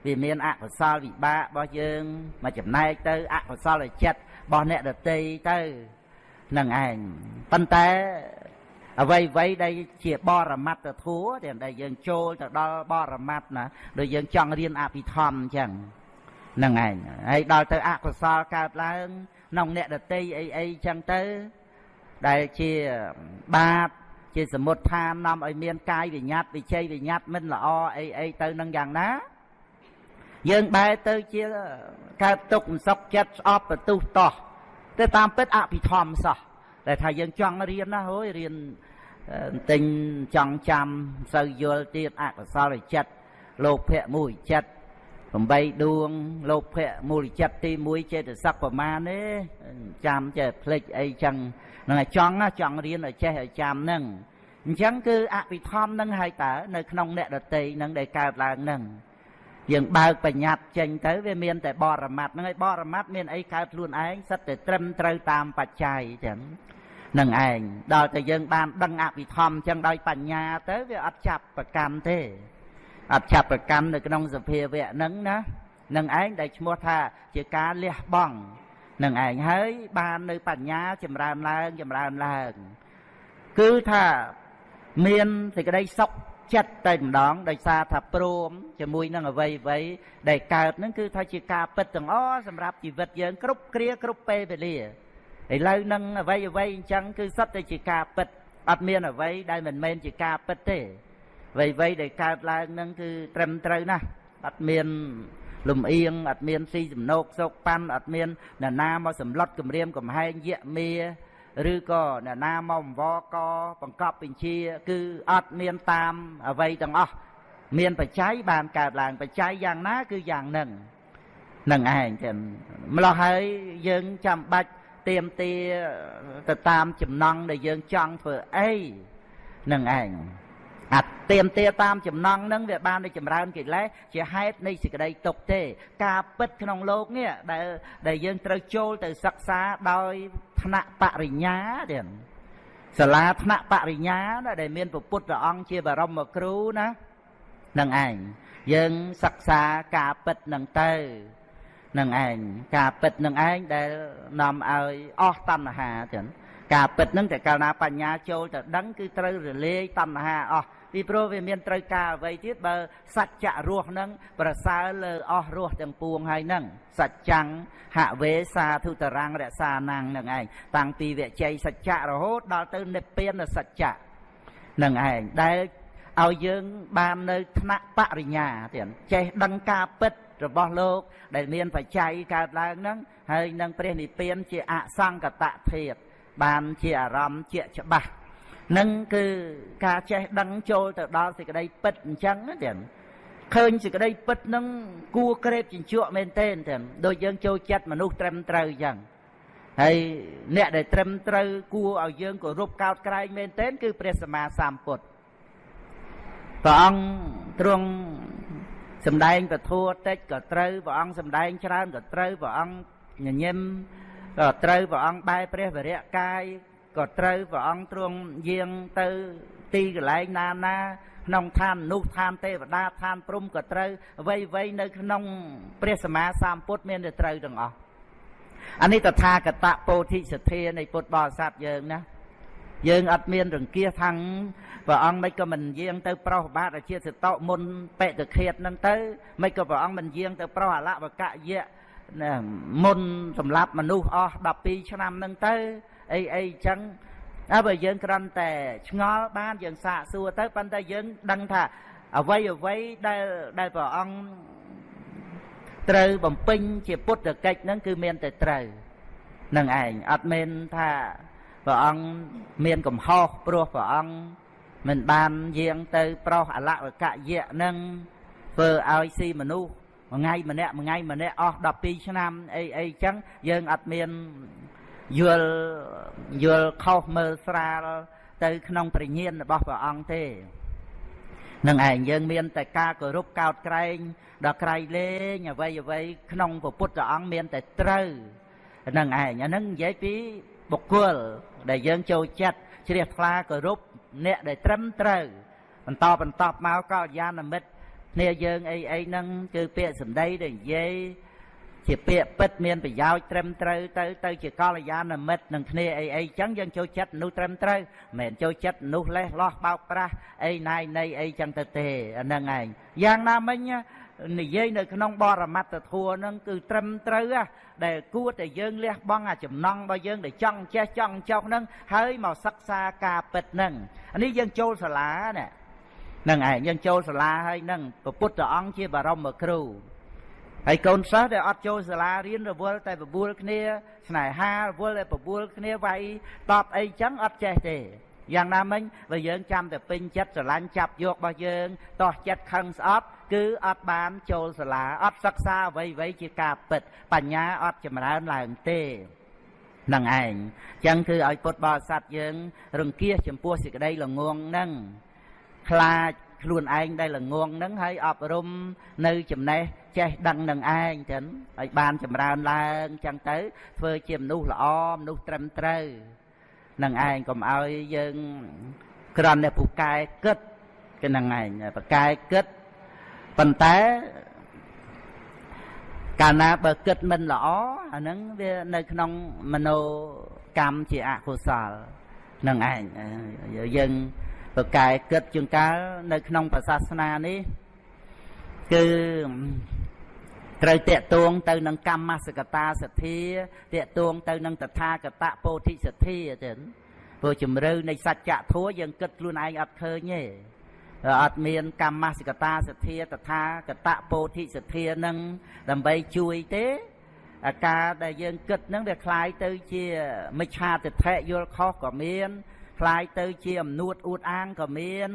វាមានអកុសលវិបាករបស់យើងមកចំណែកទៅអកុសលចិត្តរបស់អ្នកដតីទៅនឹងឯងប៉ុន្តែអ្វីអ្វីដែលជាបរមត្តធัวដែលយើងចូលទៅដល់បរមត្តណាដូចយើងចង់រៀនអភិធម្មអញ្ចឹងនឹងឯងហើយដល់ទៅអកុសលកើតឡើងក្នុងអ្នកដតីអីអីចឹងទៅដែលជាបាប ជាសមុទ្ឋាននាំឲ្យមានកាយវិញ្ញាតវិជ័យវិញ្ញាតមិនល្អអីអីទៅនឹងយ៉ាងណា យើងបែរទៅជាកើតទុកមិនសុខចិត្តស្អប់បន្ទុះតោះតែតាមពិតអភិធម្មសោះតែថាយើងចង់រៀនណាហូយរៀនទិញចង់ចាំសូវយល់ទៀតអកុសលចិត្តលោភៈមួយចិត្ត 8ដួងលោភៈមូលចិត្តទី1ចេតសិកប្រមាណទេចាំចេះភ្លេចអីចឹងនឹងឲ្យចង់ចង់រៀនឲ្យចេះឲ្យចាំហ្នឹងអញ្ចឹងគឺអភិធម្មនឹងហើយតើនៅក្នុងអ្នកដតីនឹងដែលកើតឡើងហ្នឹងយើងបើកបញ្ញត្តិចេញទៅវាមានតែបរមត្តហ្នឹងហើយបរមត្តមានអីកើតខ្លួនឯងសិតតែត្រឹមត្រូវតាមបច្ច័យចឹងនឹងឯងដល់តែយើងបានដឹងអភិធម្មចឹងដោយបញ្ញាទៅវាអត់ចាប់ប្រកម្មទេ អត់ចាប់ប្រកម្មនៅក្នុងសភាវៈហ្នឹងណានឹងឯងដែលឈ្មោះថាជាការលះបង់នឹងឯងហើយបាននៅបញ្ញាចម្រើនឡើងចម្រើនឡើង គឺថាមានសេចក្តីសុខចិត្តតែម្ដងដោយសារថាព្រមជាមួយនឹងអវ័យអវ័យដែលកើតនឹងគឺថាជាការពិតទាំងអស់សម្រាប់ជីវិតយើងគ្រប់គ្រាគ្រប់ពេលវេលាឥឡូវនឹងអវ័យអវ័យអញ្ចឹងគឺសុទ្ធតែជាការពិតអត់មានអវ័យដែលមិនមែនជាការពិតទេ អ្វីអ្វីដែលកើតឡើងនឹងគឺត្រឹមត្រូវណាស់អត់មានលំអៀងអត់មានស៊ីសំណោកសោកប៉ាន់អត់មានអ្នកណាមកសម្លុតគម្រាមកំហែងយៈមាឬក៏អ្នកណាមកអង្វរកបង្កប់បញ្ជា គឺអត់មានតាមអ្វីទាំងអស់មានបច្ច័យបានកើតឡើងបច្ច័យយ៉ាងណា គឺយ៉ាងនឹងនឹងឯងចឹងម្លោះហើយយើងចាំបាច់ទៀមទាទៅតាមចំណង់ដែលយើងចង់ធ្វើអីនឹងឯង អាទៀមទាតាមចំណង់នឹងវាបានទៅចម្រើនកិលេសជាហេតុនៃសេចក្តីទុកទេ ការពិតក្នុងโลกនេះដែលដែលយើងត្រូវចូលទៅសិក្សាដោយថ្នាក់បរិញ្ញាទៀតសាលាថ្នាក់បរិញ្ញាដែលមានពុទ្ធអង្គជាបរមគ្រូណានឹងឯងយើងសិក្សាការពិតនឹងទៅនឹងឯងការពិតនឹងឯងដែលនាំឲ្យអស់តណ្ហាចឹងការពិតនឹងតែកាលណាបញ្ញាចូលទៅដឹងគឺត្រូវរលាយតណ្ហាអស់ ពីព្រោះវាមានត្រូវការអ្វីទៀតបើសច្ចៈរស់នឹងប្រសើរលើអស់រស់ទាំងពួងហើយនឹងសច្ចੰហវេសាធុតរាំងរក្សាណាំងនឹងឯងតាំងពីវិជ័យសច្ចៈរហូតដល់ទៅនិព្វានសច្ចៈនឹងឯងដែលឲ្យយើងបាននៅថ្នាក់បរិញ្ញាទៀតចេះដឹងការពិតរបស់លោក ដែលមានបច្ច័យកើតឡើងហ្នឹងហើយនឹងព្រះនិព្វានជាអសង្កតធាតបានជាអារម្មណ៍ជាច្បាស់ នឹងគឺការចេះដឹងចូលទៅដល់សេចក្តីពិតអញ្ចឹងទៀតឃើញសេចក្តីពិតនឹងគួក្រេបជញ្ជក់មែនទេទៀតដូចយើងចូលចិត្តមនុស្សត្រឹមត្រូវអញ្ចឹងហើយអ្នកដែលត្រឹមត្រូវគួរឲ្យយើងគោរពកោតក្រែងមែនទេគឺព្រះសម្មាសម្ពុទ្ធព្រះអង្គទ្រង់សម្ដែងពធតិចក៏ត្រូវព្រះអង្គសម្ដែងច្រើនក៏ត្រូវព្រះអង្គញញឹមក៏ត្រូវព្រះអង្គបែរព្រះវរៈកាយ ក៏ត្រូវព្រះអង្គទ្រង់យាងទៅទីកន្លែងណាណាក្នុងឋានមនុស្សឋានទេវតាឋានព្រំក៏ត្រូវអ្វីអ្វីនៅក្នុងព្រះសម្មាសម្ពុទ្ធមានតែត្រូវទាំងអស់អានេះតថាគតពោធិសទ្ធានៃពុទ្ធបរិស័ទយើងណាយើងអត់មានរង្គៀសខាងព្រះអង្គមិនក៏មិនយាងទៅប្រោសបាទជាសតមុនបេតឃាតនឹងទៅមិនក៏ព្រះអង្គមិនយាងទៅប្រោសអលវកយៈមុនសម្រាប់មនុស្សអស់12ឆ្នាំនឹងទៅ អីអីចឹងហើយបើយើងគ្រាន់តែឆ្ងល់បានយើងសាកសួរទៅប៉ុន្តែយើងដឹងថាអ្វីអ្វីដែលដែលព្រះអង្គត្រូវបំពេញជាពុទ្ធកិច្ចហ្នឹងគឺមានតែត្រូវនឹងឯងអត់មានថាព្រះអង្គមានកំហុសព្រោះព្រះអង្គមិនបានយាងទៅប្រោសអលវកយៈនឹងធ្វើឲ្យស៊ីមនុស្សមួយថ្ងៃម្នាក់មួយថ្ងៃម្នាក់អស់12ឆ្នាំអីអីចឹងយើងអត់មាន យល់យល់ខុសមើលស្រាលទៅក្នុងប្រញាណរបស់ព្រះអង្គទេនឹងឯងយើងមានតែការគោរពកោតក្រែងដល់ក្រៃលែងអ្វីអ្វីក្នុងពុទ្ធអង្គមានតែត្រូវនឹងឯងអានឹងនិយាយពីបុគ្គលដែលយើងចូលចិត្តជ្រះថ្លាគោរពអ្នកដែលត្រឹមត្រូវបន្តបន្តមកក៏យានមិត្តគ្នាយើងអីអីហ្នឹងគឺពាក្យសម្ដីដែលនិយាយ ជាពាក្យពិតមានប្រយោជន៍ត្រឹមត្រូវទៅទៅជាកល្យាណមិត្តនឹងគ្នាអីអីចឹងយើងចូលចិត្តមនុស្សត្រឹមត្រូវមិនមែនចូលចិត្តមនុស្សលេះលោះបោកប្រាស់អីណាយនៃអីចឹងទៅទេអាហ្នឹងឯងយ៉ាងណាមិញនិយាយនៅក្នុងបរមត្តធัวហ្នឹងគឺត្រឹមត្រូវដែលគួរតែយើងលះបង់អាចំណង់របស់យើងដែលចង់ចេះចង់ចោះហ្នឹងហើយមកសិក្សាការពិតហ្នឹងអានេះយើងចូលសាលាណាហ្នឹងឯងយើងចូលសាលាហើយហ្នឹងព្រះពុទ្ធអង្គជាបរមគ្រូ ហើយកូនសិស្សដែលអត់ចូលសាលារៀនរវល់តែបបួលគ្នាស្នេហារវល់តែបបួលគ្នាវាយតបអីចឹងអត់ចេះទេយ៉ាងណាមិញបើយើងចាំតែពេញចិត្តស្រឡាញ់ចាប់យករបស់យើងតោះចិត្តខឹងស្អប់គឺអត់បានចូលសាលាអត់សិក្សាអ្វីអ្វីជាការពិត បញ្ញាអត់ចម្រើនឡើងទេនឹងឯងចឹងគឺឲ្យពុទ្ធបរិស័ទយើង រង្គៀសចំពោះសេចក្តីល្ងងនឹងខ្លាច ខ្លួនឯងដែលល្ងងនឹងហើយអប់រំនៅចំណេះចេះដឹងនឹងឯងចឹងឲ្យបានចម្រើនឡើងចឹងទៅធ្វើជាមនុស្សល្អមនុស្សត្រឹមត្រូវនឹងឯងកុំឲ្យយើងក្រំតែពូកែគិតគឺនឹងឯងបកែគិតប៉ុន្តែកាលណាបើគិតមិនល្អអាហ្នឹងវានៅក្នុងមโนកម្មជាអកុសលនឹងឯងយើង ប្រកែគិតជាងកាលនៅក្នុងប្រសាសនានេះគឺត្រូវតេតួងទៅនឹងកម្មសកតាសទ្ធាតេតួងទៅនឹងតថាគតពោធិសទ្ធាចឹងព្រោះជំរឿនៃសច្ចធម៌យើងគិតខ្លួនឯងអត់ឃើញទេអត់មានកម្មសកតាសទ្ធាតថាគតពោធិសទ្ធានឹងដើម្បីជួយទេអាការដែលយើងគិតនឹងវាคล้ายទៅជាមិច្ឆាទិដ្ឋិយល់ខុសក៏មាន ផ្លាយទៅជាអំនួតអួតអាងក៏មាន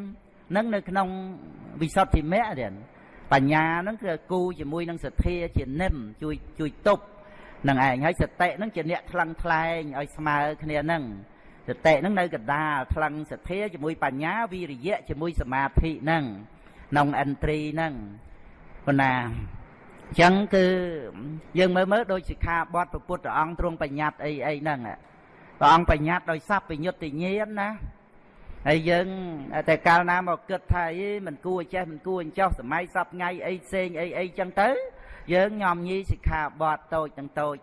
នឹងនៅក្នុងវិសុទ្ធិមគ្គរៀនបញ្ញានឹងគឺគូជាមួយនឹងសទ្ធាជានិមជួយជួយទប់នឹងឯងហើយសតិនឹងជាអ្នកថ្លឹងថ្លែងឲ្យស្មើគ្នានឹងសតិនឹងនៅកដាលថ្លឹងសទ្ធាជាមួយបញ្ញាវិរិយៈជាមួយសមាធិនឹងក្នុងឥន្ទ្រីនឹងប៉ុន្តែអញ្ចឹងគឺយើងមើលមើលដោយសិក្ខាបទព្រះពុទ្ធអង្គទ្រង់បញ្ញត្តិអីអីហ្នឹង ព្រះអង្គបញ្ញត្តិដោយសัพពញ្ញុតញ្ញាណណាហើយយើងតែកាលណាមកគិតថាអីមិនគួរចេះមិនគួរអញ្ចោះសម័យសពថ្ងៃអីផ្សេងអីអីចឹងទៅ យើងញោមញីសិក្ខាបទតូចទាំងតូច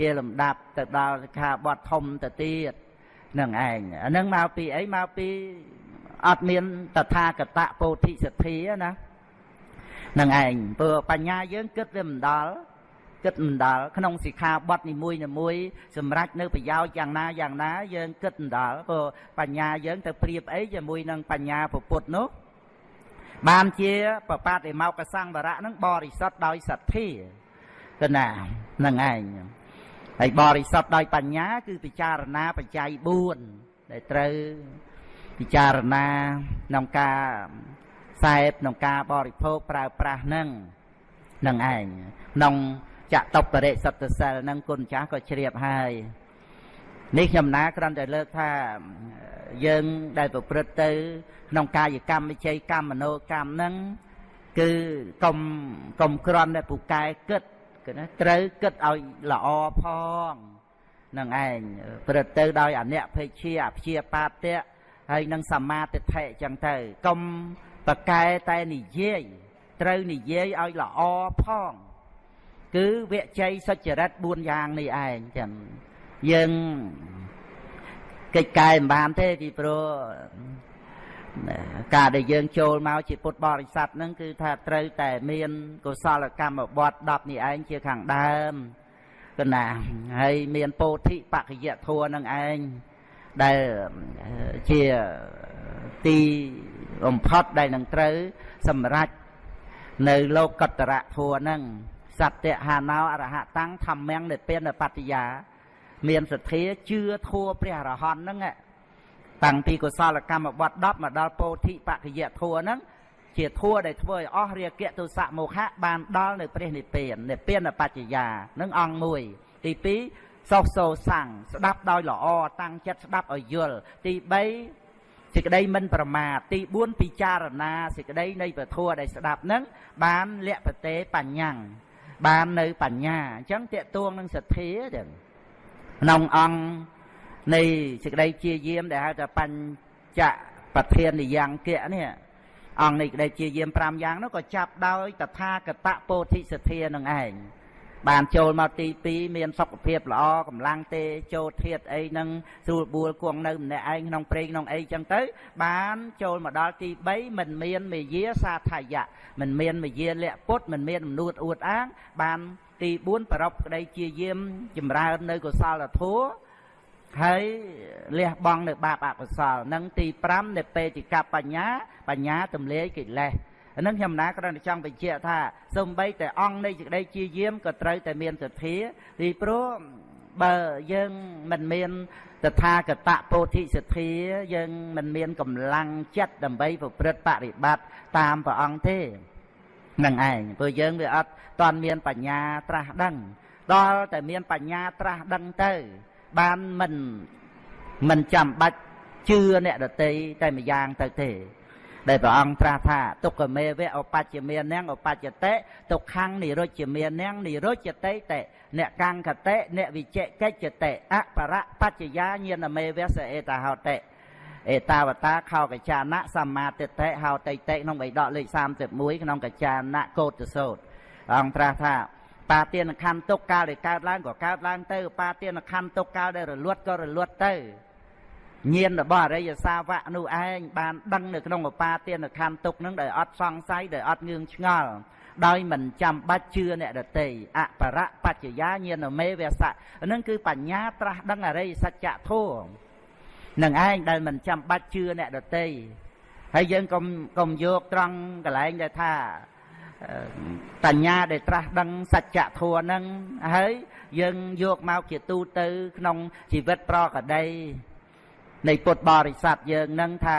ជាលំដាប់ទៅដល់សិក្ខាបទធំទៅទៀតនឹងឯងអានឹងមកពីអីមកពីអត់មានតថាគតពោធិសទ្ធាណានឹងឯងព្រោះបញ្ញាយើងគិតវាមិនដល់ គិតមិនដល់ក្នុងសិក្ខាបទនីមួយនីមួយសម្រាប់នៅប្រយោជន៍យ៉ាងណាយ៉ាងណាយើងគិតមិនដល់ព្រោះបញ្ញាយើងទៅប្រៀបអីជាមួយនឹងបញ្ញាពុទ្ធនោះបានជាបបាតិមកសង្វរៈនឹងបរិសុទ្ធដោយសទ្ធាកណានឹងឯងហើយបរិសុទ្ធដោយបញ្ញា គឺពិចារណាបច្ច័យ4ដែលត្រូវពិចារណាក្នុងការសែបក្នុងការបរិភោគប្រើប្រាស់នឹងនឹងឯងក្នុង ចតុបរិសត្តសិលនឹងគុណចាស់ក៏ជ្រាបហើយនេះខ្ញុំណាគ្រាន់តែលើកថាយើងដែលប្រព្រឹត្តទៅ ក្នុងកាយកម្មវិជ័យកម្មមនោកម្មហ្នឹងគឺកុំកុំគ្រាន់តែពូកែគិតគឺណាត្រូវគិតឲ្យល្អផងនឹងឯងព្រឹត្តទៅដោយអនិភេជាអព្យាបាទៈហើយនឹងសមាទិដ្ឋិចឹងទៅកុំបកែតែនិយាយត្រូវនិយាយឲ្យល្អផង គឺវិជ័យសុចរិត4យ៉ាងនេះឯងចឹងយើងកិច្ចកែមិនបានទេពីព្រោះការដែលយើងចូលមកជាពុទ្ធបរិស័ទហ្នឹងគឺថាត្រូវតែមានកុសលកម្មបត្តិ10នេះឯងជាខាងដើមកណាហើយមានពោធិបក្ខយធัวនឹងឯងដែលជាទីបំផុតដែលនឹងត្រូវសម្រេចនៅលោកកតរៈធัวនឹង សត្យហាណោអរហតាំងធម្មងនិព្វានបត្តិយាមានសទ្ធាជឿធัวព្រះអរហន្តហ្នឹងតាំងពីកុសលកម្មបត្តិ10មកដល់ពោធិបក្ខយធัวហ្នឹងជាធัวដែលធ្វើឲ្យអស់រាគៈទុសៈមោហៈបានដល់នៅព្រះនិព្វាននិព្វានបច្ចយានឹងអង្គមួយទី2សោសោសាំងស្ដាប់ដោយល្អតាំងចិត្តស្ដាប់ឲ្យយល់ទី3សេចក្តីមិនប្រមាទទី4ពិចារណាសេចក្តីនៃពធដែលស្ដាប់នឹងបានលក្ខតេបញ្ញាំង បាននៅបញ្ញាអញ្ចឹងតេតួងនឹងសទ្ធាចឹងក្នុងអង្គនៃសេចក្តីជាយាមដែលហៅថាបញ្ចប្រធាននិយ៉ាងគៈនេះអង្គនៃក្តីជាយាម5យ៉ាងនោះក៏ចាប់ដោយតថាគតពោធិសទ្ធានឹងឯង បានចូលមកទី2មានសុខភាពល្អកម្លាំងទេចូលធាតអីនឹងស្រួលបួលគង់នៅម្នាក់ឯងក្នុងព្រៃក្នុងអីចឹងទៅ បានចូលមកដល់ទី3មិនមានមេយាសាថយៈមិនមានមេយាលក្ខពុតមិនមានមនួតអួតអាង បានទី4ប្រពក្តីជាយាមចម្រើននៅកុសលធម៌ហើយលះបង់នៅបាបអកុសលនឹងទី5នៃបេតិកបញ្ញា បញ្ញាទម្លាយកិលេស អានឹងខ្ញុំណាគ្រាន់តែចង់បញ្ជាក់ថាសំបីតែអង្គនៃសេចក្តីជាយាមក៏ត្រូវតែមានសទ្ធាពីព្រោះបើយើងមិនមានតថាគតពោធិសទ្ធាយើងមិនមានកម្លាំងចិត្តដើម្បីប្រព្រឹត្តបរិបត្តិតាមព្រះអង្គទេនឹងឯងព្រោះយើងវាអត់តន់មានបញ្ញាត្រាស់ដឹងដល់តែមានបញ្ញាត្រាស់ដឹងទៅ បានមិនមិនចាំបាច់ជឿអ្នកដតីតែម្យ៉ាងទៅទេ ដែលព្រះអង្គត្រាស់ថាទុក្ខមេវៈឧបច្ចមាននាងឧបច្ចតិទុក្ខំនិរុច្ចមាននាងនិរុច្ចតិតិអ្នកកង្កតិអ្នកវិជិកិច្ចតិអបរៈបច្ចយាញាណមេវៈសអេតាហោតិអេតាវតាខោកចាណៈសម្មាទិដ្ឋិហោតិតិក្នុងបៃដកលេខ31ក្នុងកចាណៈកោតសោតអង្គត្រាស់ថាបាទានខណ្ឌទុកកាលដែលកើតឡើងក៏កើតឡើងទៅបាទានខណ្ឌទុកកាលដែលរលត់ក៏រលត់ទៅ ញាណរបស់អរិយសាវកនោះឯងបានដឹងនៅក្នុងឧបាទានខណ្ឌទុកនឹងដោយអត់សង្ស័យដោយអត់ងឿងឆ្ងល់ដោយមិនចាំបាច់ជឿអ្នកដតីអបរៈបច្ចយាញាណមេវសៈនឹងគឺបញ្ញាត្រាស់ដឹងអរិយសច្ចធម៌នឹងឯងដែលមិនចាំបាច់ជឿអ្នកដតីហើយយើងកុំកុំយកត្រង់កន្លែងដែលថាបញ្ញាដែលត្រាស់ដឹងសច្ចធម៌ហ្នឹងហើយយើងយកមកជាទូទៅក្នុងជីវិតប្រកដី នៃពុទ្ធបរិស័ទយើងនឹងថា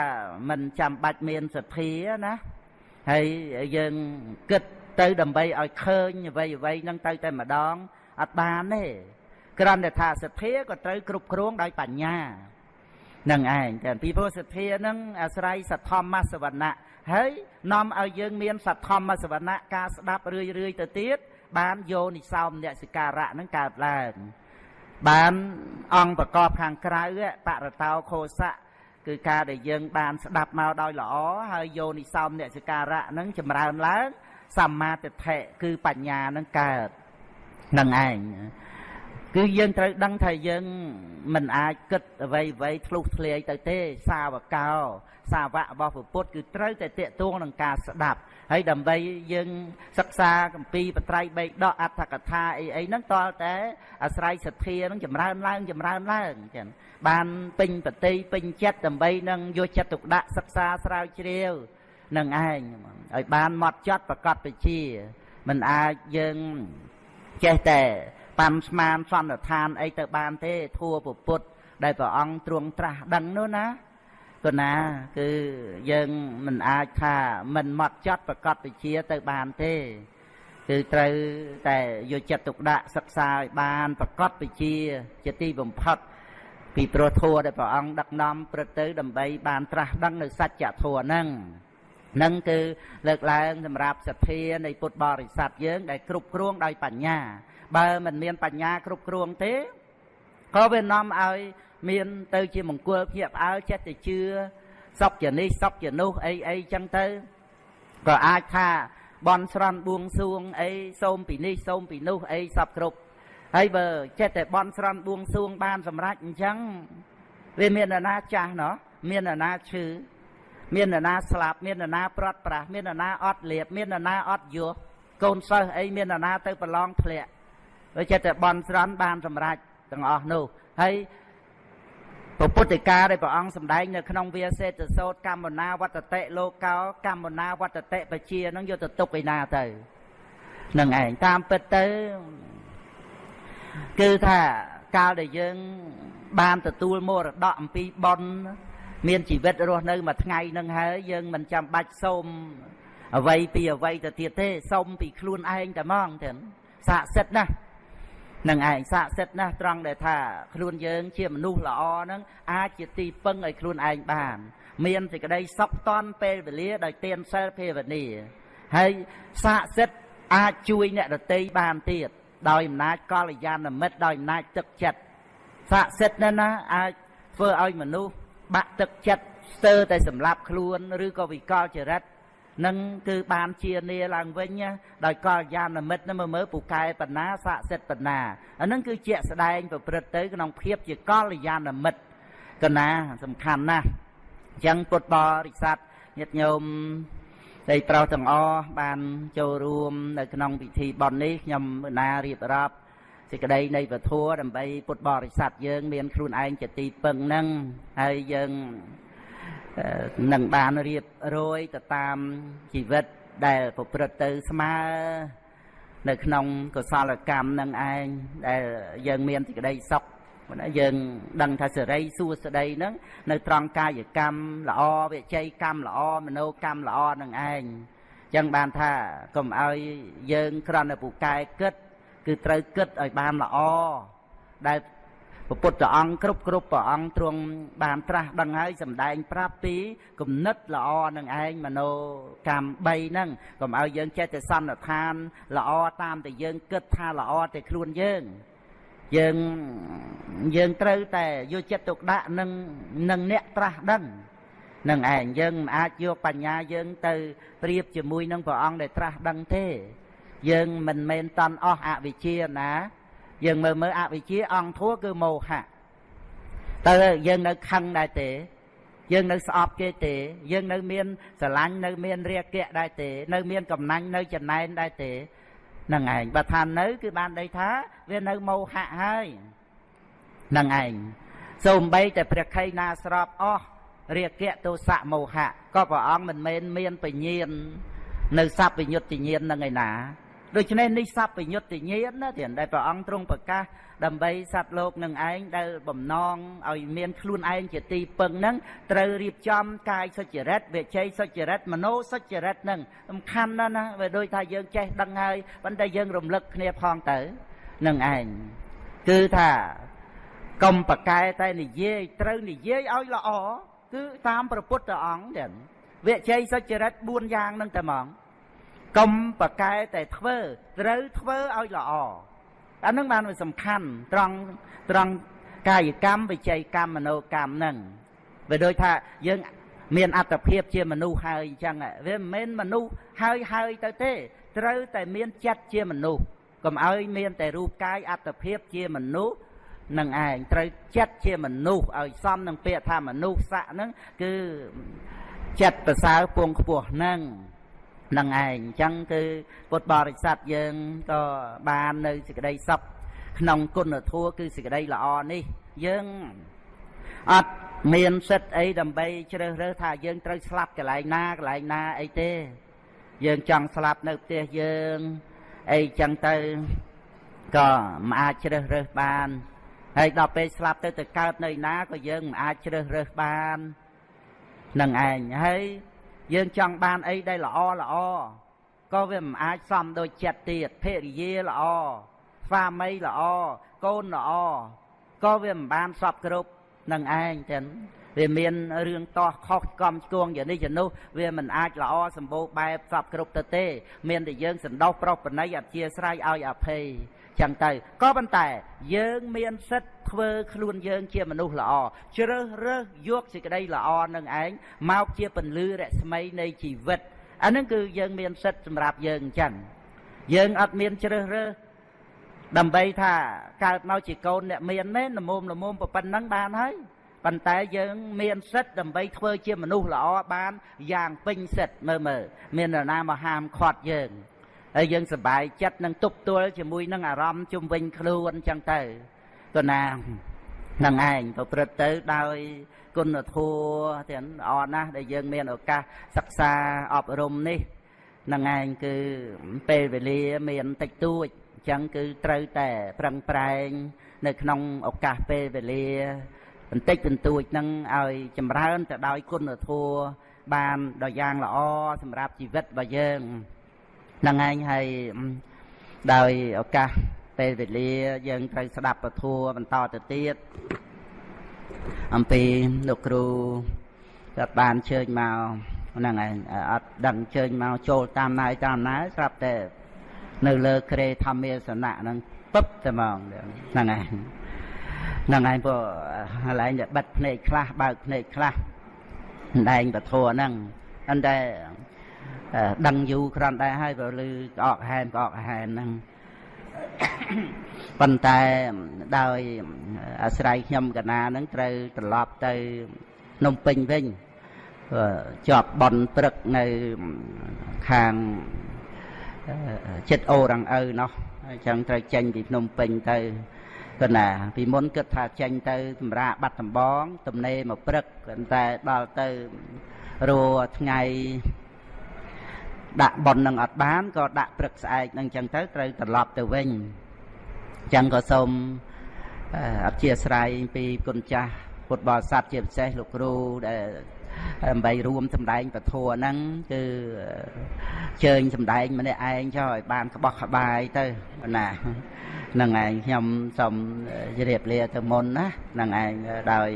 មិនចាំបាច់មានសទ្ធាណាហើយយើងគិតទៅដើម្បីឲ្យឃើញអ្វីអ្វីនឹងទៅតែម្ដងអត់បានទេគ្រាន់តែថាសទ្ធាក៏ត្រូវគ្រប់គ្រងដោយបញ្ញានឹងឯងតែពីព្រោះសទ្ធានឹងអាស្រ័យសទ្ធម្មសវណៈហើយនាំឲ្យយើងមានសទ្ធម្មសវណៈការស្ដាប់រឿយរឿយទៅទៀតបានយោនិសោមនសិការៈនឹងកើតឡើង បានអង្គប្រកបខាងក្រៅបរតោខោសៈគឺការដែលយើងបានស្ដាប់មកដោយល្អហើយយោនិសោមនសិការៈនឹងចម្រើនឡើងសម្មាទិដ្ឋិគឺបញ្ញានឹងកើតនឹងឯងគឺយើងត្រូវដឹងថាយើងមិនអាចគិតអ្វីអ្វីធ្លុះធ្លាយទៅទេសាវកោ សាវករបស់ពុទ្ធគឺត្រូវតែតេតួងនឹងការស្ដាប់ ហើយដើម្បីយើងសិក្សាកម្ពីបត្រៃបេដកអត្ថកថាអីអីហ្នឹងតលតែអាស្រ័យសទ្ធានឹងចម្រើនឡើងចម្រើនឡើងចឹងបានពេញបតិពេញចិត្តដើម្បីនឹងយកចិត្តទុកដាក់សិក្សាស្រាវជ្រាវនឹងឯងឲ្យបានមកចត់ប្រកបវិជាមិនអាចយើងចេះតែប៉ាំស្មានសន្និដ្ឋានអីទៅបានទេធัวពុទ្ធដែលព្រះអង្គទ្រង់ត្រាស់ដឹងនោះណា គណា គឺយើងមិនអាចថាមិនមកចត់ប្រកបវិជាទៅបានទេ គឺត្រូវតែយកចិត្តទុកដាក់សិក្សាឲ្យបានប្រកបវិជាជាទីបំផុតពីព្រោះធัวដែលព្រះអង្គដឹកនាំព្រឹកទៅដើម្បីបានត្រាស់ដឹងនៅសច្ចធัวហ្នឹងនឹងគឺលើកឡើងសម្រាប់សទ្ធានៃពុទ្ធបរិស័ទយើង ដែលគ្រប់គ្រងដោយបញ្ញា បើមិនមានបញ្ញាគ្រប់គ្រងទេក៏វានាំឲ្យ មានទៅជាមង្គលភ្ញាក់ផ្អើលចិត្តទៅជឿសុខជានេះសុខជានោះអីអីចឹងទៅក៏អាចថាបន់ស្រន់បួងសួងអីសូមពីនេះសូមពីនោះអីសពគ្រប់ហើយបើចិត្តតែបន់ស្រន់បួងសួងបានសម្រេចអញ្ចឹងវាមាននរណាចាស់ណោះមាននរណាឈឺមាននរណាស្លាប់មាននរណាប្រត់ប្រាស់មាននរណាអត់លៀបមាននរណាអត់យោកូនសិស្សអីមាននរណាទៅប្រឡងធ្លាក់វាចិត្តតែបន់ស្រន់បានសម្រេចទាំងអស់នោះហើយ ពុទ្ធិកាដែលព្រះអង្គសម្ដែងនៅក្នុងវាសេតសោតកម្មនាវត្តតិលោកោកម្មនាវត្តតិបជានឹងយកទៅទុកឯណាទៅនឹងឯងតាមពិតទៅគឺថាកាលដែលយើង បានទទួលមរតកអំពីបុណ្យមានជីវិតរស់នៅមួយថ្ងៃនឹងហើយយើងមិនចាំបាច់សូមអ្វីពីអ្វីទៅទៀតទេសូមពីខ្លួនឯងតែហ្មងទៅស័ក្តិសិទ្ធណាស់ នឹងឯងស័ក្តិសិទ្ធណាស់ត្រង់ដែលថាខ្លួនយើងជាមនុស្សល្អហ្នឹងអាចជាទីពឹងឲ្យខ្លួនឯងបាន មានសេចក្តីសុខតន់ពេលវេលាដោយទានសិលភាវនាហើយស័ក្តិសិទ្ធអាចជួយអ្នកដតីបានទៀតដោយអំណាចកល្យាណមិត្តដោយអំណាចទឹកចិត្តស័ក្តិសិទ្ធណាណាអាចធ្វើឲ្យមនុស្សបាក់ទឹកចិត្តស្ទើរតែសម្លាប់ខ្លួន ឬក៏វិកលចរិត នឹងគឺបានជានាឡើងវិញដោយកល្យាណមិត្តនឹងមើលពូកែបណ្ណាស័ក្តិសិទ្ធបណ្ណាអានឹងគឺជាក់ស្ដែងប្រព្រឹត្តទៅក្នុងភាពជាកល្យាណមិត្តកណាសំខាន់ណាស់អញ្ចឹងពុទ្ធបរិស័ទញាតិញោមដែលប្រុសទាំងអស់បានចូលរួមនៅក្នុងពិធីបុណ្យនេះខ្ញុំណារៀបរាប់សេចក្តីនៃពធដើម្បីពុទ្ធបរិស័ទយើង មានខ្លួនឯងជាទីពឹងនឹងហើយយើង នឹងបានរៀបរយទៅតាមជីវិតដែលប្រព្រឹត្តទៅស្មើនៅក្នុងកុសលកម្មនឹងឯងដែលយើងមានសេចក្តីសុខណាយើងដឹងថាសេរីសួស្តីហ្នឹងនៅត្រង់កាយកម្មល្អវិជ័យកម្មល្អមនោកម្មល្អនឹងឯងអញ្ចឹងបានថាកុំឲ្យយើងគ្រាន់តែពូកែគិត គឺត្រូវគិតឲ្យបានល្អដែល ព្រះពុទ្ធអង្គគ្រប់គ្រប់ព្រះអង្គទ្រង់បានត្រាស់ដឹងហើយសម្ដែងប្រាប់ពីគំនិតល្អនឹងឯងមโนកម្ម3ហ្នឹងកុំឲ្យយើងចេះតែសន្និដ្ឋានល្អតាមតែយើងគិតថាល្អតែខ្លួនយើងយើងយើងត្រូវតែយកចិត្តទុកដាក់នឹងនឹងអ្នកត្រាស់ដឹងនឹងឯងយើងមិនអាចយកបញ្ញាយើងទៅប្រៀបជាមួយនឹងព្រះអង្គដែលត្រាស់ដឹងទេ យើងមិនមែនតន់អស់អវិជ្ជាណា យើងមើលមើលអវិជ្ជាអង្គធัวគឺមោហៈតើយើងនៅខឹងដែរទេយើងនៅស្អប់គេទេយើងនៅមានស្រឡាញ់នៅមានរាគៈដែរទេ នៅមានកំណាញ់នៅចំណែនដែរទេនឹងឯងបើថានៅ គឺបានន័យថាវានៅមោហៈហើយនឹងឯងសូម្បីតែព្រះខៃណាស្របអស់រាគៈទោសៈមោហៈក៏ព្រះអង្គមិនមែនមានបញ្ញានៅសัพពញុត្តញ្ញាណនឹងឯណា ដូច្នេះនេះសពញ្ញុតញាណណាទៀតដែលព្រះអង្គទ្រង់ប្រកាសដើម្បីសត្វលោកនឹងឯងដែលបំណងឲ្យមានខ្លួនឯងជាទីពឹងនឹងត្រូវរៀបចំកាយសុចរិតវិជ័យសុចរិតមโนសុចរិតនឹងសំខាន់ណាស់ណាវាដូចថាយើងចេះដឹងហើយប៉ុន្តែយើងរំលឹកគ្នាផងទៅនឹងឯងគឺថាកុំប្រកែតែនិយាយត្រូវនិយាយឲ្យល្អគឺតាមព្រះពុទ្ធអង្គទៀតវិជ័យសុចរិត4យ៉ាងនឹងតែហ្មង កុំប្រកែតែធ្វើត្រូវធ្វើឲ្យល្អអានឹងបានវាសំខាន់ត្រង់ត្រង់កាយកម្មវិច័យកម្មមโนកម្មហ្នឹងវាដូចថាយើងមានអត្តភាពជាមនុស្សហើយអញ្ចឹងវាមិនមែនមនុស្សហើយហើយទៅទេ ត្រូវតែមានចិត្តជាមនុស្សកុំឲ្យមានតែរូបកាយអត្តភាពជាមនុស្សនឹងឯងត្រូវចិត្តជាមនុស្សឲ្យសមនឹងពាក្យថាមនុស្សស័កហ្នឹងគឺចិត្តប្រសើរពងខ្ពស់ហ្នឹង នឹងឯងអញ្ចឹងគឺពុទ្ធបរិស័ទយើងក៏បាននៅសេចក្តីសុខក្នុងគុណធម៌គឺសេចក្តីល្អនេះយើងអត់មានសិទ្ធអីដើម្បីជ្រើសរើសថាយើងត្រូវស្លាប់កន្លែងណាកន្លែងណាអីទេ យើងចង់ស្លាប់នៅផ្ទះយើងអីចឹងទៅក៏មិនអាចជ្រើសរើសបានហើយដល់ពេលស្លាប់ទៅទៅកើតនៅណាក៏យើងមិនអាចជ្រើសរើសបាននឹងឯងហើយ យើងចង់បានអីដែលល្អល្អក៏វាមិនអាចសមដូចចិត្តទៀតភរិយាល្អស្វាមីល្អកូនល្អក៏វាមិនបានសពគ្រប់នឹងឯងចឹងវាមានរឿងតោះខុសកំឆ្គងយ៉ាងនេះយ៉ាងនោះវាមិនអាចល្អសម្បូរបែបសពគ្រប់ទៅទេ មានតែយើងសន្តោសប្រោសបណៃអធិស្រ័យឲ្យអភ័យ ចឹងទៅក៏ប៉ុន្តែ យើងមានសិទ្ធធ្វើខ្លួនយើងជាមនុស្សល្អជ្រើសរើសយកសេចក្តីល្អនឹងឯងមកជាពន្លឺរស្មីនៃជីវិតអានឹងគឺយើងមានសិទ្ធសម្រាប់យើងអញ្ចឹងយើងអត់មានជ្រើសរើសដើម្បីថាកើតមកជាកូនអ្នកមានមែនល្មមល្មមប៉ុណ្ណឹងបានហើយប៉ុន្តែយើងមានសិទ្ធដើម្បីធ្វើជាមនុស្សល្អបានយ៉ាងពេញសិទ្ធមើលមើលមាននរណាមកហាមឃាត់យើង ហើយយើងសប្បាយចិត្តនឹងទប់ទល់ជាមួយនឹងអារម្មណ៍ជុំវិញខ្លួនអញ្ចឹងទៅក៏ណានឹងឯងប្រព្រឹត្តទៅដោយគុណធម៌ទាំងល្អណាស់ដែលយើងមានឱកាសសិក្សាអប់រំនេះនឹងឯងគឺពេលវេលាមានតិចតួចអញ្ចឹងគឺត្រូវតែប្រឹងប្រែង នៅក្នុងឱកាសពេលវេលាបន្តិចបន្តួចនឹងឲ្យចម្រើនទៅដោយគុណធម៌បានដ៏យ៉ាងល្អសម្រាប់ជីវិតរបស់យើង ហ្នឹងឯងហើយដោយឱកាសពេលវេលាយើងត្រូវស្ដាប់ពធัวបន្តទៅទៀតអំពីលោកគ្រូគាត់បានជើញមកហ្នឹងឯងអត់ដឹងជើញមកចូលតាមណាយតាមណាស្រាប់តែនៅលើក្រេធម្មាសនៈហ្នឹងពឹបតែហ្មងហ្នឹងឯងហ្នឹងឯងព្រោះកន្លែងដែលបិទភ្នែកខ្លះបើកភ្នែកខ្លះដែងពធហ្នឹងអន្តែ ដឹងយូរគ្រាន់តែហើយបើលឺក្អកហែនក្អកហែនហ្នឹងប៉ុន្តែដោយអាស្រ័យខ្ញុំកណាហ្នឹងត្រូវត្រឡប់ទៅភ្នំពេញវិញជាប់បនព្រឹកនៅខាងចិត្តអូរងឪនោះអញ្ចឹងត្រូវចេញពីភ្នំពេញទៅគណាពីមុនគិតថាចេញទៅសម្រាប់បាត់ដំបងទំនេរមកព្រឹកតែដល់ទៅរួថ្ងៃ ដាក់ប៉ុននឹងអត់បានក៏ដាក់ព្រឹកស្អែកនឹងចឹងទៅត្រូវត្រឡប់ទៅវិញចឹងក៏សូមអធិស្ឋានពីគុណចាស់ពុទ្ធបរិស័ទជាពិសេសលោកគ្រូដែលដើម្បីរួមសម្ដែងពធហ្នឹងគឺជើញសម្ដែងម្នាក់ឯងចុះឲ្យបានក្បោះក្បាយទៅណានឹងឯងខ្ញុំសូមជម្រាបលាទៅមុនណានឹងឯងដោយ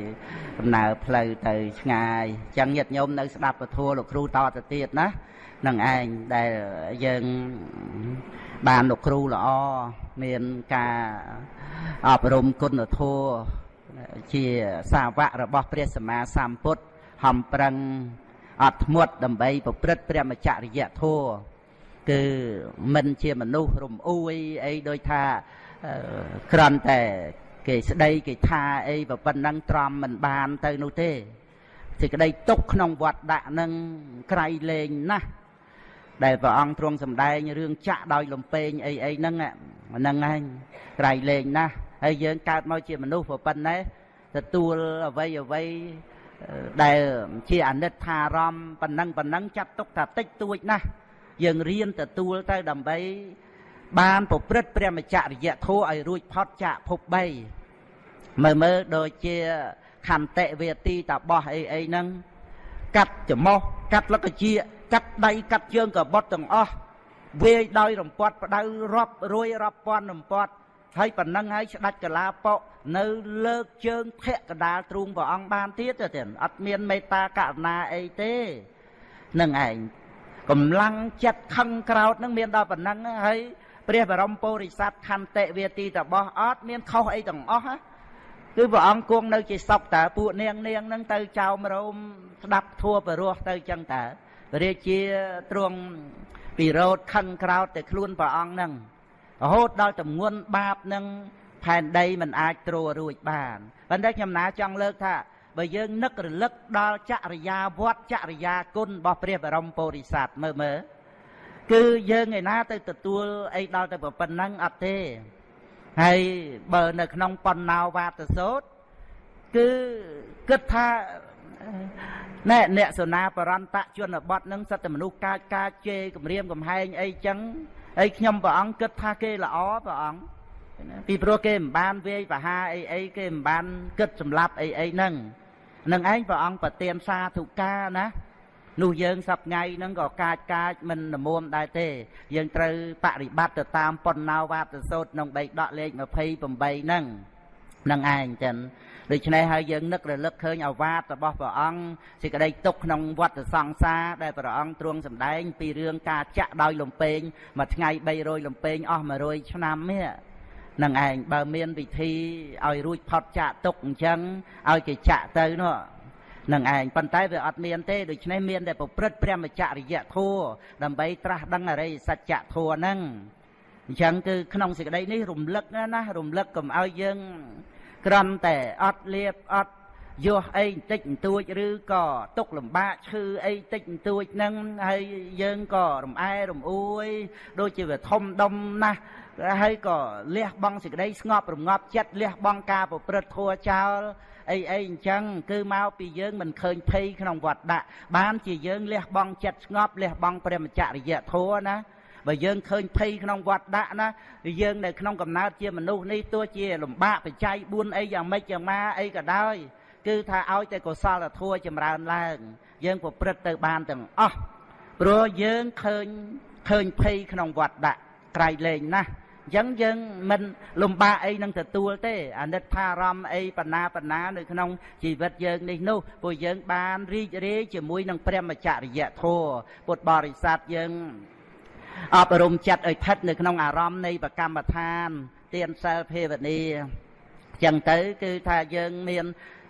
ដំណើរផ្លូវទៅឆ្ងាយអញ្ចឹងញាតិញោមនៅស្ដាប់ពធលោកគ្រូតទៅទៀតណា នឹងឯងដែលយើងបានលោកគ្រូល្អមានការអប់រំគុណធម៌ជាសាវករបស់ព្រះសម្មាសម្ពុទ្ធហំប្រឹងអត់ធ្មត់ដើម្បីប្រព្រឹត្តព្រះមច្ចរិយធម៌គឺមិនជាមនុស្សរំអួយអីដូចថាក្រន់តែគេស្ដីគេថាអីប៉ុណ្ណឹងទ្រាំមិនបានទៅនោះទេសេចក្តីទុកក្នុងវត្តដាក់នឹងក្រៃលែងណាស់ ដែលព្រះអង្គទ្រង់សម្ដែងរឿងចាក់ដោយលំពេងអីអីហ្នឹងហ្នឹងឯងក្រៃលែងណាស់ហើយយើងកើតមកជាមនុស្សប៉ុណ្ណេះទទួលអ្វីអ្វីដែលជាអនិច្ចារម្មណ៍ប៉ុណ្ណឹងប៉ុណ្ណឹងចាត់ទុកថាតិចតួចណាស់យើងរៀនទទួលទៅដើម្បី បានប្រព្រឹត្តព្រះមច្ចរិយធម៌ឲ្យរួចផុតចាកភព3មើលមើលដូចជាខន្តិវេទីតបោះអីអីហ្នឹងកាត់ច្រមុះកាត់លកជា កាត់ដៃកាត់ជើងកបុតទាំងអស់វាយដោយរំពាត់ផ្ដៅរាប់រួយរាប់ពាន់រំពាត់ហើយប៉ុណ្ណឹងហើយស្ដាច់កលាប៉ុនៅលើកជើងភក្កដាលទ្រូងព្រះអង្គបានទៀតទៅទៀតអត់មានមេត្តាករុណាអីទេនឹងឯងកម្លាំងចិត្តខឹងក្រោតនឹងមានដល់ប៉ុណ្ណឹងហើយព្រះបរមពុរិស័ទខន្តិវាទីតបោះអត់មានខុសអីទាំងអស់គឺព្រះអង្គគង់នៅជាសពតើពួកនាងនាងនឹងទៅចោមរោមស្ដាប់ធัวបរោះទៅចឹងតើ រាជាទ្រង់ពីរោតខឹងក្រោតតែខ្លួនព្រះអង្គនឹងរហូតដល់តម្ងន់បាបនឹងផែនដីមិនអាចទ្ររួចបានប៉ុន្តែខ្ញុំណាចង់លើកថាបើយើងនឹករលឹកដល់ចរិយាវត្តចរិយាគុណរបស់ព្រះបរមពុរិស័ទមើលមើលគឺយើងឯណាទៅទទួលអីដល់ទៅប៉ុណ្ណឹងអត់ទេហើយបើនៅក្នុងបណ្ណោវាទសោតគឺគិតថា ណែអ្នកសនាបរន្តជនបទនឹងសត្វមនុស្សកាចកាចជេរគម្រាមកំហែងអីចឹងហើយខ្ញុំព្រះអង្គគិតថាគេល្អព្រះអង្គពីព្រោះគេមិនបានវាយបហាអីអីគេមិនបានគិតសម្លាប់អីអីហ្នឹងនឹងឯងព្រះអង្គប្រទានសាធុការណានោះយើងសប្ថ្ងៃហ្នឹងក៏កាចកាចមិននមុំដែរទេ យើងត្រូវបប្រតិបត្តិទៅតាមប៉ុណ្ណោវាទសោតក្នុងបៃដកលេខ28ហ្នឹងនឹងឯងចឹង ដូច្នេះហើយយើងនឹករលឹកឃើញអវាទរបស់ព្រះអង្គសេចក្តីទុកក្នុងវដ្តសង្សារដែលព្រះអង្គទ្រង់សម្ដែង ពីរឿងការចាក់ដោយលំពេងមួយថ្ងៃ300លំពេងអស់100ឆ្នាំនេះនឹងឯងបើមានវិធីឲ្យរួចផុតចាក់ទុកអញ្ចឹងឲ្យគេចាក់ទៅនោះនឹងឯងប៉ុន្តែវាអត់មានទេដូច្នេះមានតែប្រព្រឹត្តព្រះមច្ចរិយធัวដើម្បីត្រាស់ដឹងអរិយសច្ចធัวហ្នឹងអញ្ចឹងគឺក្នុងសេចក្តីនេះរំលឹកណារំលឹកកុំឲ្យយើង ក្រំតែអត់លៀបអត់យោះអីបន្តិចបន្តួចឬក៏ទុកលំបាកឈឺអីបន្តិចបន្តួចហ្នឹងហើយយើងក៏រំអែរំអួយ ដូចជាវាធំដុំណាស់ហើយក៏លះបង់សេចក្តីស្ងប់រងាប់ចិត្តលះបង់ការប្រព្រឹត្តធัวចោលអីអីអញ្ចឹងគឺមកពីយើងមិនឃើញភ័យក្នុងវត្តដាក់បានជាយើងលះបង់ចិត្តស្ងប់លះបង់ព្រះមច្ចរិយធัวណា បើយើងឃើញភ័យក្នុងវត្តដាក់ណាយើងនៅក្នុងកំណើតជាមនុស្សនេះទោះជាលំបាកបច្ច័យ4អីយ៉ាងម៉េចយ៉ាងម៉ាអីក៏ដោយគឺថាឲ្យតែកុសលធម៌ចម្រើនឡើង យើងប្រព្រឹត្តទៅបានទាំងអស់ព្រោះយើងឃើញឃើញភ័យក្នុងវត្តដាក់ក្រៃលែងណាស់អញ្ចឹងយើងមិនលំបាកអីនឹងទទួលទេអាណិតថាអារម្មណ៍អីបណ្ណាបណ្ណានៅក្នុងជីវិតយើងនេះនោះព្រោះយើងបានរីករាយជាមួយនឹងព្រះមច្ចរិយធម៌ពុទ្ធបរិស័ទយើង អប់រំចិត្តឲ្យស្ថិតនៅក្នុងអារម្មណ៍នៃប្រកម្មដ្ឋានទានសិលភាវនាចឹងទៅគឺថាយើងមាន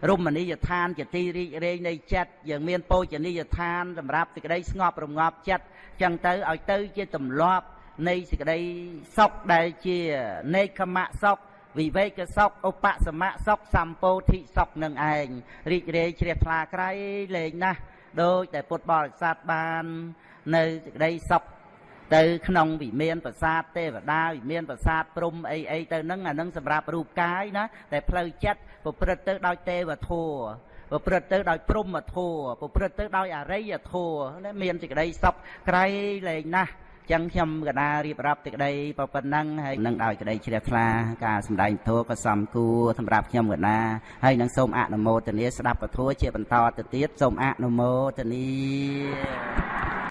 រមណីយដ្ឋានជាទីរីករាយនៃចិត្តយើងមានពោជនីយដ្ឋានសម្រាប់សេចក្តីស្ងប់រងាប់ចិត្តចឹងទៅឲ្យទៅជាទម្លាប់នៃសេចក្តីសុខដែលជានេកមៈសុខវិវេកសុខឧបសមៈសុខសម្ពោធិសុខនឹងឯងរីករាយជ្រះថ្លាក្រៃលែងណាស់ដោយតែពុទ្ធបរិស័ទបាន នៅសេចក្តីសុខ ទៅក្នុងវិមានប្រាសាទទេវតាវិមានប្រាសាទព្រំអីអីទៅហ្នឹងអាហ្នឹងសម្រាប់រូបកាយណាតែផ្លូវចិត្តប្រព្រឹត្តទៅដោយទេវធម៌ប្រព្រឹត្តទៅដោយព្រំធម៌ប្រព្រឹត្តទៅដោយអរិយធម៌មានសេចក្តីសុខក្រៃលែងណាស់ចឹងខ្ញុំកណារៀបរាប់ទីក្តីប៉ុណ្ណឹងហើយនឹងដោយក្តីជ្រះថ្លាការសម្ដែងធម៌ក៏សំគួរសម្រាប់ខ្ញុំកណាហើយនឹងសូមអនុមោទនាស្ដាប់ពធជាបន្តទៅទៀតសូមអនុមោទនា